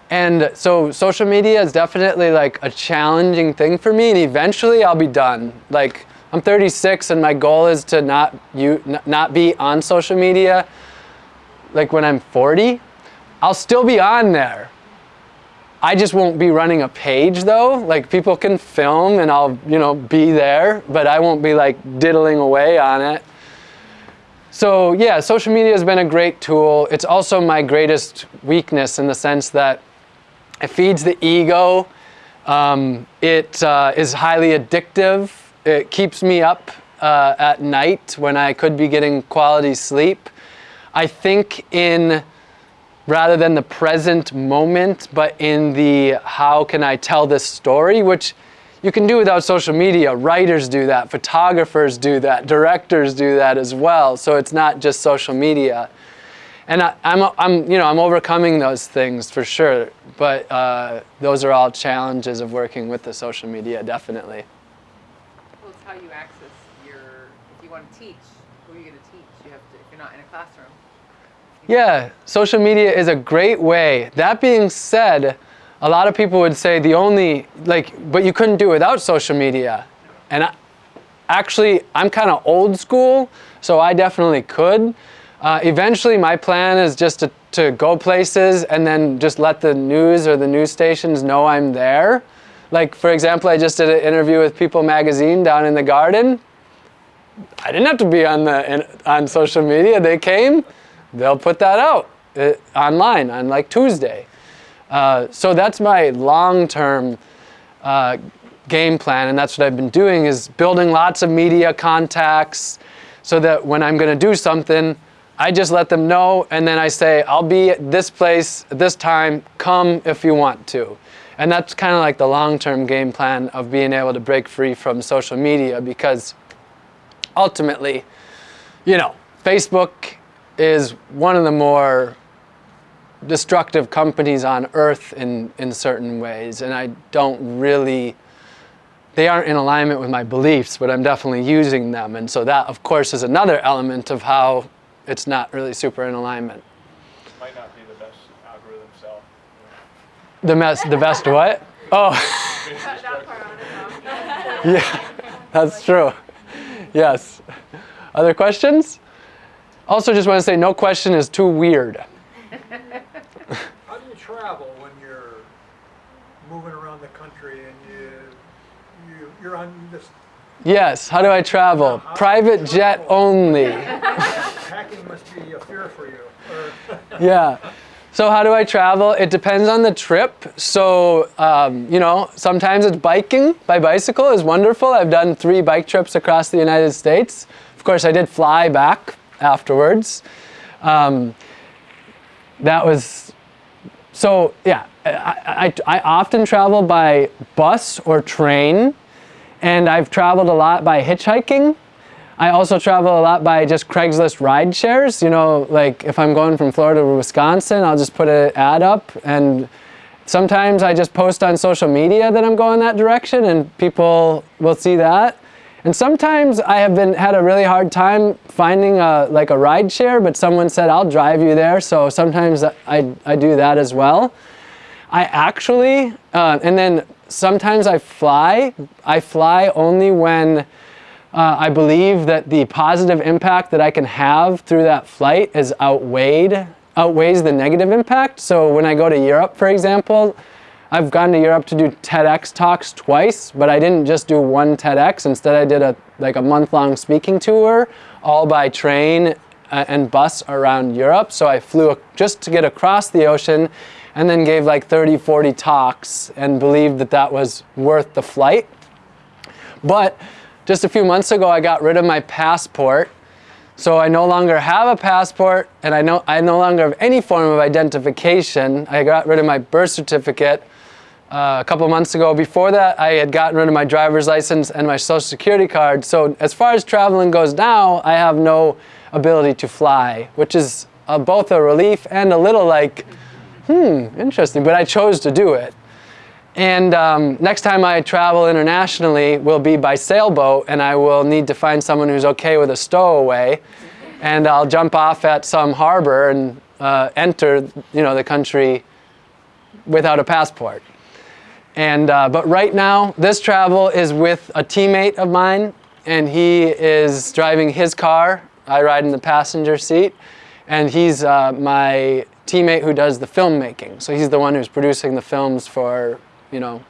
And so social media is definitely like a challenging thing for me and eventually I'll be done. Like I'm 36 and my goal is to not you not be on social media like when I'm 40. I'll still be on there, I just won't be running a page though. Like people can film and I'll, you know, be there, but I won't be like diddling away on it. So yeah, social media has been a great tool. It's also my greatest weakness in the sense that it feeds the ego. Um, it uh, is highly addictive. It keeps me up uh, at night when I could be getting quality sleep. I think in rather than the present moment, but in the how can I tell this story, which you can do without social media. Writers do that, photographers do that, directors do that as well. So it's not just social media. And I, am I'm, you know, I'm overcoming those things for sure, but uh, those are all challenges of working with the social media, definitely. Well, it's how you access your, if you want to teach, who are you going to teach? You have to, if you're not in a classroom, yeah, social media is a great way. That being said, a lot of people would say the only, like, but you couldn't do it without social media. And I, actually, I'm kind of old school, so I definitely could. Uh, eventually, my plan is just to to go places and then just let the news or the news stations know I'm there. Like, for example, I just did an interview with People Magazine down in the garden. I didn't have to be on, the, on social media. They came, they'll put that out uh, online on like Tuesday. Uh, so that's my long-term uh, game plan, and that's what I've been doing is building lots of media contacts so that when I'm going to do something, I just let them know, and then I say, I'll be at this place at this time, come if you want to. And that's kind of like the long-term game plan of being able to break free from social media because ultimately, you know, Facebook is one of the more destructive companies on earth in, in certain ways. And I don't really, they aren't in alignment with my beliefs, but I'm definitely using them. And so that, of course, is another element of how it's not really super in alignment. Might not be the best algorithm cell. The, mess, the best what? Oh, yeah, that's true. Yes. Other questions? Also, just want to say no question is too weird. How do you travel when you're moving around the country and you, you you're on this Yes, how do I travel? How do you Private jet only. packing must be a fear for you. Yeah. So how do I travel? It depends on the trip. So, um, you know, sometimes it's biking by bicycle is wonderful. I've done three bike trips across the United States. Of course, I did fly back afterwards. Um, that was, so yeah, I, I, I often travel by bus or train. And I've traveled a lot by hitchhiking. I also travel a lot by just Craigslist ride shares. You know, like if I'm going from Florida to Wisconsin, I'll just put an ad up and sometimes I just post on social media that I'm going that direction and people will see that. And sometimes I have been had a really hard time finding a like a ride share, but someone said I'll drive you there. So sometimes I, I do that as well. I actually, uh, and then sometimes I fly. I fly only when uh, I believe that the positive impact that I can have through that flight is outweighed, outweighs the negative impact. So when I go to Europe, for example, I've gone to Europe to do TEDx talks twice, but I didn't just do one TEDx. Instead, I did a like a month-long speaking tour, all by train uh, and bus around Europe. So I flew just to get across the ocean and then gave like 30, 40 talks and believed that that was worth the flight. But just a few months ago, I got rid of my passport. So I no longer have a passport and I, no, I no longer have any form of identification. I got rid of my birth certificate uh, a couple months ago. Before that, I had gotten rid of my driver's license and my social security card. So as far as traveling goes now, I have no ability to fly, which is both a relief and a little like, hmm, interesting, but I chose to do it. And um, next time I travel internationally will be by sailboat and I will need to find someone who's okay with a stowaway and I'll jump off at some harbor and uh, enter you know, the country without a passport. And, uh, but right now, this travel is with a teammate of mine and he is driving his car. I ride in the passenger seat and he's uh, my teammate who does the filmmaking. So he's the one who's producing the films for, you know,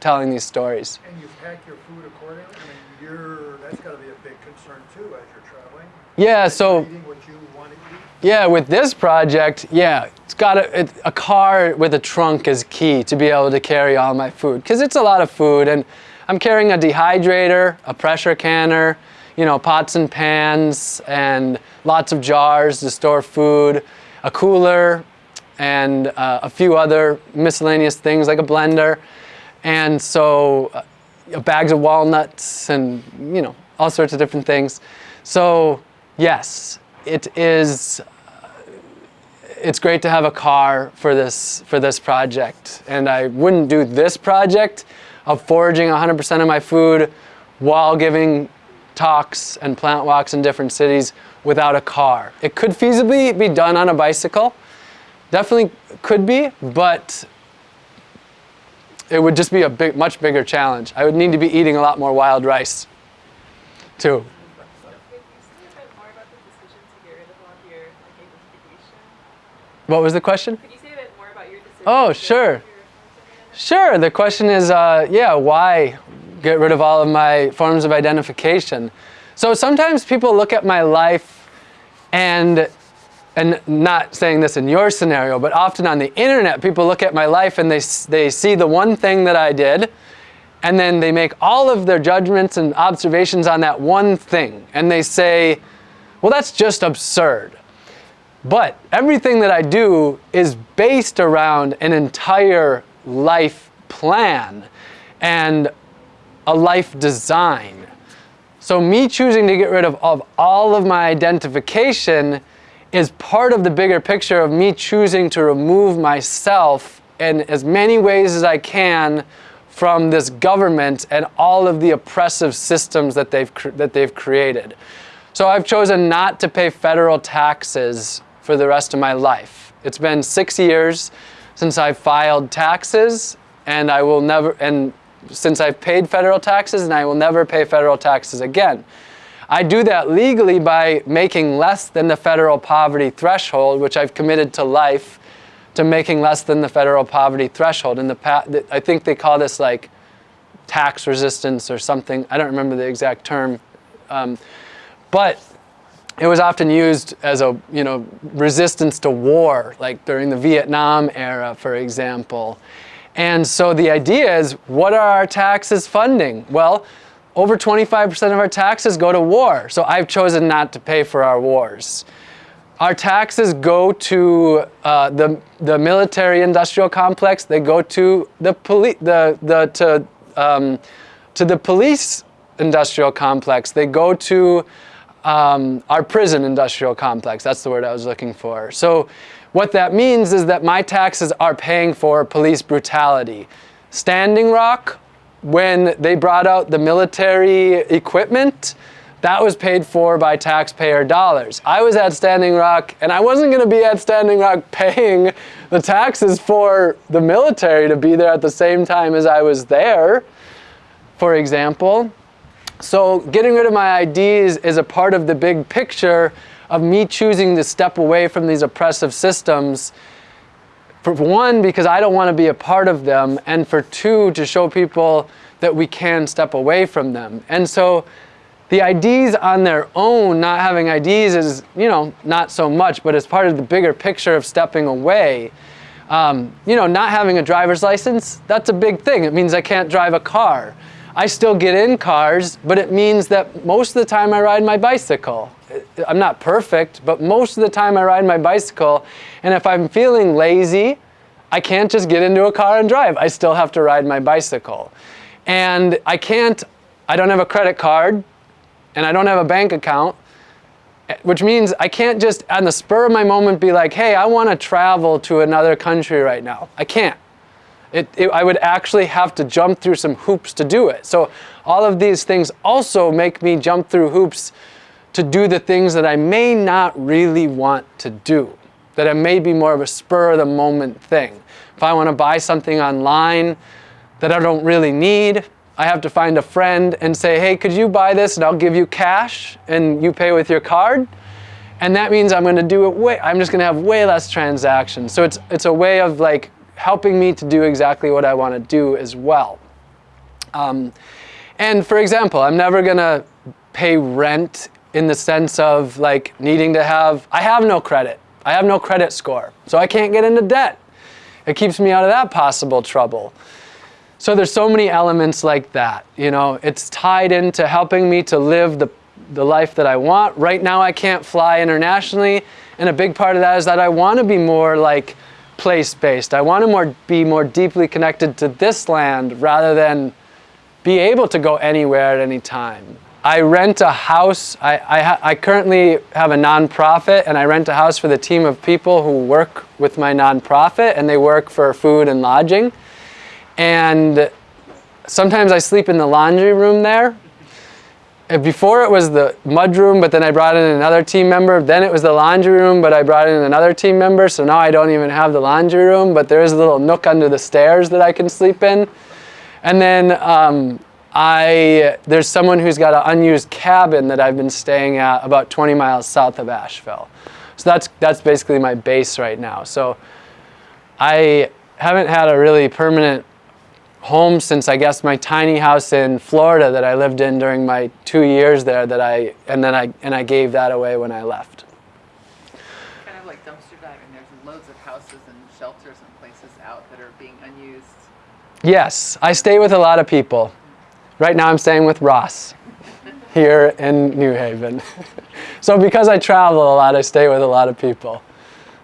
telling these stories. and you pack your food accordingly. I mean, you're that's got to be a big concern too as you're traveling. Yeah, so Eating what you want to eat. yeah, with this project, yeah, got a, a car with a trunk is key to be able to carry all my food because it's a lot of food and I'm carrying a dehydrator, a pressure canner, you know, pots and pans and lots of jars to store food, a cooler, and uh, a few other miscellaneous things like a blender. And so uh, bags of walnuts and, you know, all sorts of different things. So yes, it is, it's great to have a car for this, for this project. And I wouldn't do this project of foraging 100% of my food while giving talks and plant walks in different cities without a car. It could feasibly be done on a bicycle, definitely could be, but it would just be a big, much bigger challenge. I would need to be eating a lot more wild rice, too. Can you say a bit more about the decision to get rid of all of your like, identification? What was the question? Could you say a bit more about your decision? Oh, sure. Sure. The question is, uh, yeah, why get rid of all of my forms of identification? So sometimes people look at my life and and not saying this in your scenario, but often on the internet, people look at my life and they, they see the one thing that I did, and then they make all of their judgments and observations on that one thing. And they say, well, that's just absurd. But everything that I do is based around an entire life plan and a life design. So me choosing to get rid of, of all of my identification is part of the bigger picture of me choosing to remove myself in as many ways as I can from this government and all of the oppressive systems that they've, that they've created. So I've chosen not to pay federal taxes for the rest of my life. It's been six years since I filed taxes and I will never, and since I've paid federal taxes and I will never pay federal taxes again. I do that legally by making less than the federal poverty threshold, which I've committed to life to making less than the federal poverty threshold. In the I think they call this like tax resistance or something. I don't remember the exact term. Um, but it was often used as a you know resistance to war, like during the Vietnam era, for example. And so the idea is, what are our taxes funding? Well, over 25% of our taxes go to war. So I've chosen not to pay for our wars. Our taxes go to uh, the, the military industrial complex. They go to the police, the, the, to, um, to the police industrial complex. They go to um, our prison industrial complex. That's the word I was looking for. So what that means is that my taxes are paying for police brutality. Standing Rock, when they brought out the military equipment, that was paid for by taxpayer dollars. I was at Standing Rock, and I wasn't going to be at Standing Rock paying the taxes for the military to be there at the same time as I was there, for example. So getting rid of my IDs is a part of the big picture of me choosing to step away from these oppressive systems. For one, because I don't want to be a part of them, and for two, to show people that we can step away from them. And so the IDs on their own, not having IDs is, you know, not so much, but as part of the bigger picture of stepping away. Um, you know, not having a driver's license, that's a big thing. It means I can't drive a car. I still get in cars, but it means that most of the time I ride my bicycle. I'm not perfect, but most of the time I ride my bicycle. And if I'm feeling lazy, I can't just get into a car and drive. I still have to ride my bicycle. And I can't, I don't have a credit card and I don't have a bank account, which means I can't just on the spur of my moment be like, hey, I want to travel to another country right now. I can't. It, it, I would actually have to jump through some hoops to do it. So all of these things also make me jump through hoops to do the things that I may not really want to do, that it may be more of a spur of the moment thing. If I want to buy something online that I don't really need, I have to find a friend and say, hey, could you buy this and I'll give you cash and you pay with your card? And that means I'm going to do it way, I'm just going to have way less transactions. So it's, it's a way of like helping me to do exactly what I want to do as well. Um, and for example, I'm never going to pay rent in the sense of like needing to have, I have no credit. I have no credit score. So I can't get into debt. It keeps me out of that possible trouble. So there's so many elements like that. You know, it's tied into helping me to live the, the life that I want. Right now I can't fly internationally. And a big part of that is that I want to be more like place-based. I want to more, be more deeply connected to this land rather than be able to go anywhere at any time. I rent a house. I, I, I, currently have a nonprofit and I rent a house for the team of people who work with my nonprofit and they work for food and lodging. And sometimes I sleep in the laundry room there. Before it was the mud room, but then I brought in another team member. Then it was the laundry room, but I brought in another team member. So now I don't even have the laundry room, but there is a little nook under the stairs that I can sleep in. And then um, I, there's someone who's got an unused cabin that I've been staying at about 20 miles south of Asheville. So that's that's basically my base right now. So I haven't had a really permanent home since I guess my tiny house in Florida that I lived in during my two years there that I and then I and I gave that away when I left. Kind of like dumpster diving, there's loads of houses and shelters and places out that are being unused. Yes, I stay with a lot of people. Right now I'm staying with Ross here in New Haven. so because I travel a lot, I stay with a lot of people.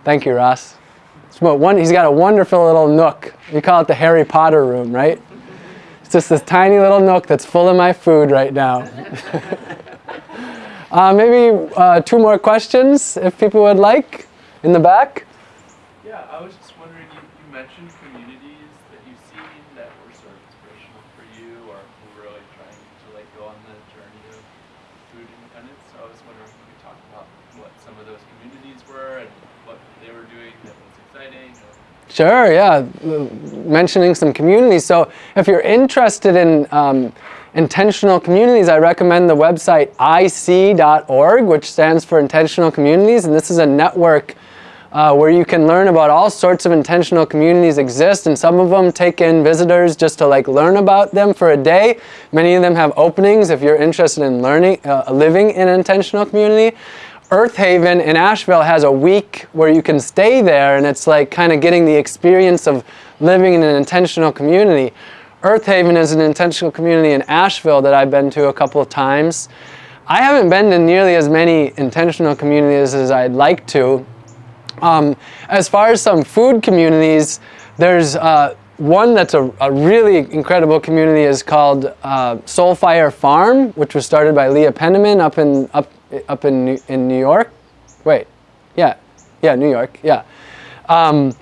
Thank you, Ross. About one, he's got a wonderful little nook. We call it the Harry Potter room, right? It's just this tiny little nook that's full of my food right now. uh, maybe uh, two more questions, if people would like, in the back. Yeah, I was just wondering, you, you mentioned communities that you've seen that were sort of inspirational for you or who were really trying to like go on the journey of food independence. So I was wondering if you could talk about what some of those communities were and what they were doing that was exciting. Or, Sure, yeah. Mentioning some communities. So if you're interested in um, intentional communities, I recommend the website ic.org, which stands for Intentional Communities. And this is a network uh, where you can learn about all sorts of intentional communities exist. And some of them take in visitors just to like learn about them for a day. Many of them have openings if you're interested in learning, uh, living in an intentional community. Earthaven in Asheville has a week where you can stay there and it's like kind of getting the experience of living in an intentional community. Earthaven is an intentional community in Asheville that I've been to a couple of times. I haven't been to nearly as many intentional communities as I'd like to. Um, as far as some food communities, there's uh, one that's a, a, really incredible community is called uh, Soulfire Farm, which was started by Leah Penniman up in up up in New, in New York. Wait, yeah, yeah, New York, yeah. Um,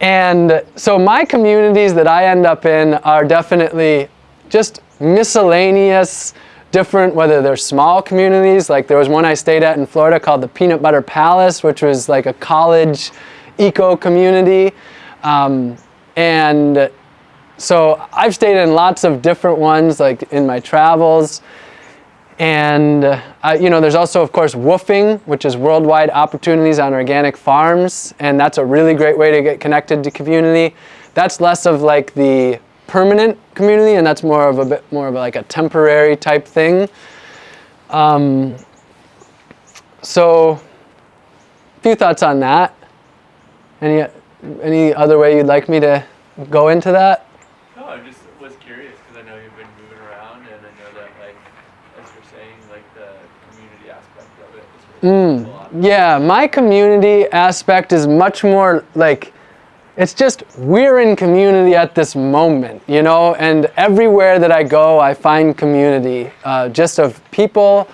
and so my communities that I end up in are definitely just miscellaneous, different, whether they're small communities, like there was one I stayed at in Florida called the Peanut Butter Palace, which was like a college eco community. Um, and so I've stayed in lots of different ones, like in my travels. And uh, you know, there's also, of course, WWOOFing, which is Worldwide Opportunities on Organic Farms, and that's a really great way to get connected to community. That's less of like the permanent community, and that's more of a bit more of like a temporary type thing. Um, so, a few thoughts on that. Any any other way you'd like me to go into that? no, I just was curious because I know you've been moving around and I know that like, as you're saying, like the community aspect of it is really cool. Mm, yeah, my community aspect is much more like it's just we're in community at this moment, you know, and everywhere that I go, I find community uh, just of people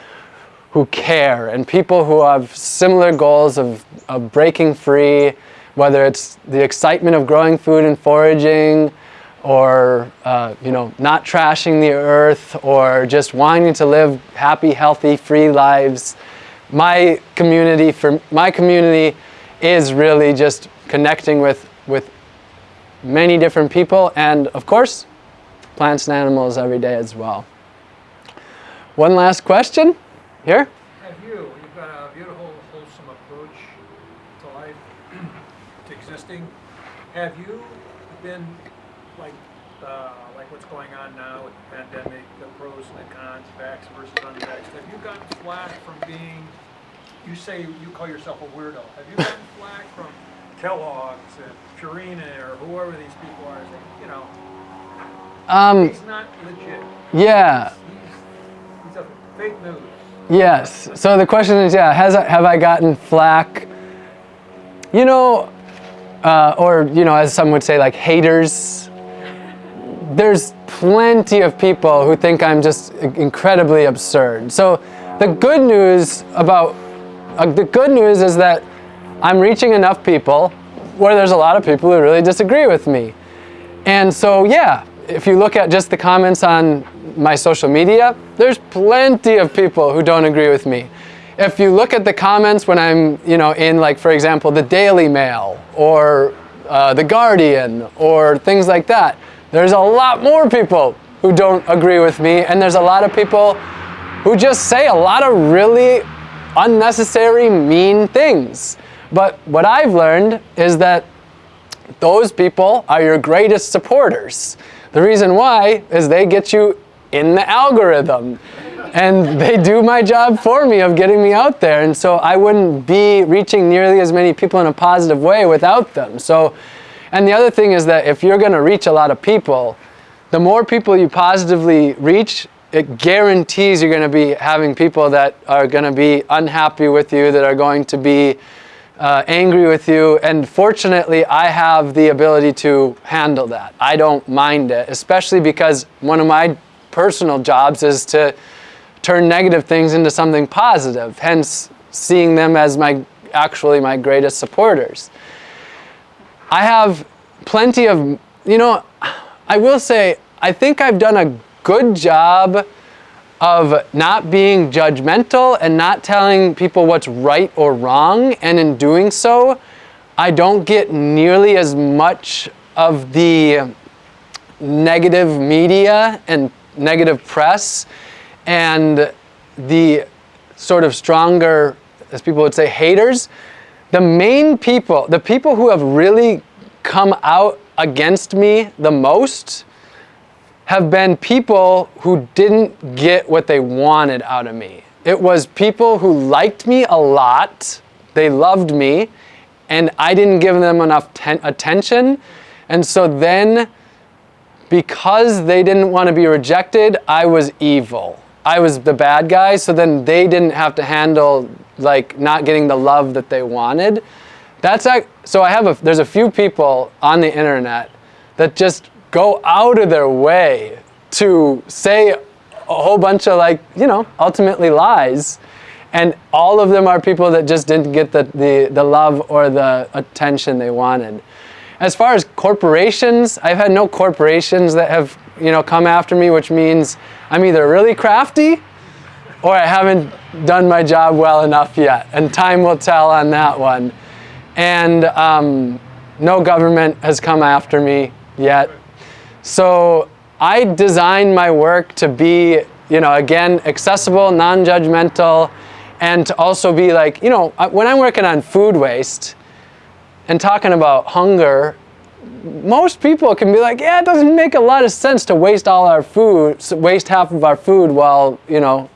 who care and people who have similar goals of, of breaking free, whether it's the excitement of growing food and foraging, or uh, you know, not trashing the earth, or just wanting to live happy, healthy, free lives. My community, for my community, is really just connecting with with many different people, and of course, plants and animals every day as well. One last question, here. Have you, you've got a beautiful, wholesome approach to life, to existing. Have you been, like, uh, like what's going on now with the pandemic, the pros and the cons, vax versus unvaxxed, have you gotten flack from being, you say you call yourself a weirdo, have you gotten flack from Kellogg's and Purina or whoever these people are, saying, you know, Um, he's not legit, yeah. he's, he's a fake news. Yes. So the question is, yeah, has I, have I gotten flack? You know, uh, or you know, as some would say, like haters. There's plenty of people who think I'm just incredibly absurd. So the good news about uh, the good news is that I'm reaching enough people where there's a lot of people who really disagree with me. And so, yeah, if you look at just the comments on my social media, there's plenty of people who don't agree with me. If you look at the comments when I'm, you know, in like, for example, the Daily Mail or uh, the Guardian or things like that, there's a lot more people who don't agree with me, and there's a lot of people who just say a lot of really unnecessary, mean things. But what I've learned is that those people are your greatest supporters. The reason why is they get you in the algorithm and they do my job for me of getting me out there. And so I wouldn't be reaching nearly as many people in a positive way without them. So, and the other thing is that if you're going to reach a lot of people, the more people you positively reach, it guarantees you're going to be having people that are going to be unhappy with you, that are going to be uh, angry with you. And fortunately, I have the ability to handle that. I don't mind it, especially because one of my personal jobs is to turn negative things into something positive, hence seeing them as my actually my greatest supporters. I have plenty of, you know, I will say, I think I've done a good job of not being judgmental and not telling people what's right or wrong. And in doing so, I don't get nearly as much of the negative media and negative press and the sort of stronger, as people would say, haters. The main people, the people who have really come out against me the most have been people who didn't get what they wanted out of me. It was people who liked me a lot, they loved me, and I didn't give them enough attention. And so then, because they didn't want to be rejected, I was evil. I was the bad guy, so then they didn't have to handle like not getting the love that they wanted. That's like, so I have a, there's a few people on the internet that just go out of their way to say a whole bunch of like, you know, ultimately lies. And all of them are people that just didn't get the, the, the love or the attention they wanted. As far as corporations, I've had no corporations that have, you know, come after me, which means I'm either really crafty or I haven't done my job well enough yet. And time will tell on that one. And um, no government has come after me yet. So I design my work to be, you know, again, accessible, non-judgmental, and to also be like, you know, when I'm working on food waste and talking about hunger, most people can be like, yeah, it doesn't make a lot of sense to waste all our food, waste half of our food while, you know,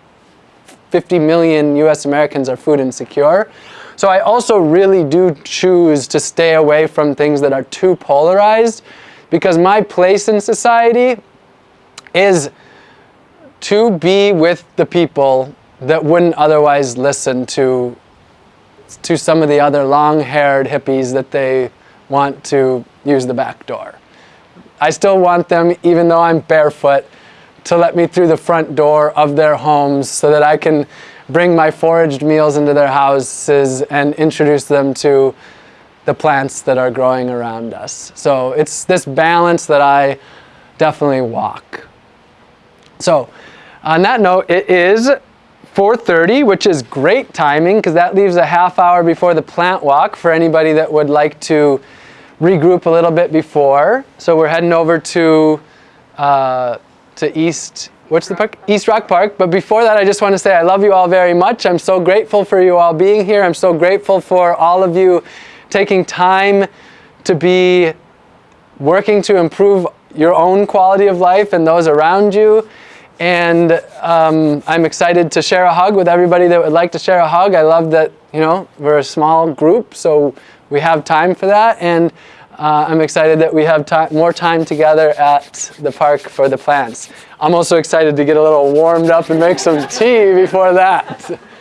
50 million US Americans are food insecure. So I also really do choose to stay away from things that are too polarized because my place in society is to be with the people that wouldn't otherwise listen to, to some of the other long-haired hippies that they want to use the back door. I still want them, even though I'm barefoot, to let me through the front door of their homes so that I can bring my foraged meals into their houses and introduce them to the plants that are growing around us. So it's this balance that I definitely walk. So on that note, it is 4.30, which is great timing because that leaves a half hour before the plant walk for anybody that would like to regroup a little bit before. So we're heading over to, uh, to East, what's the park? East Rock Park. But before that, I just want to say I love you all very much. I'm so grateful for you all being here. I'm so grateful for all of you taking time to be working to improve your own quality of life and those around you. And um, I'm excited to share a hug with everybody that would like to share a hug. I love that, you know, we're a small group, so we have time for that. And uh, I'm excited that we have more time together at the park for the plants. I'm also excited to get a little warmed up and make some tea before that.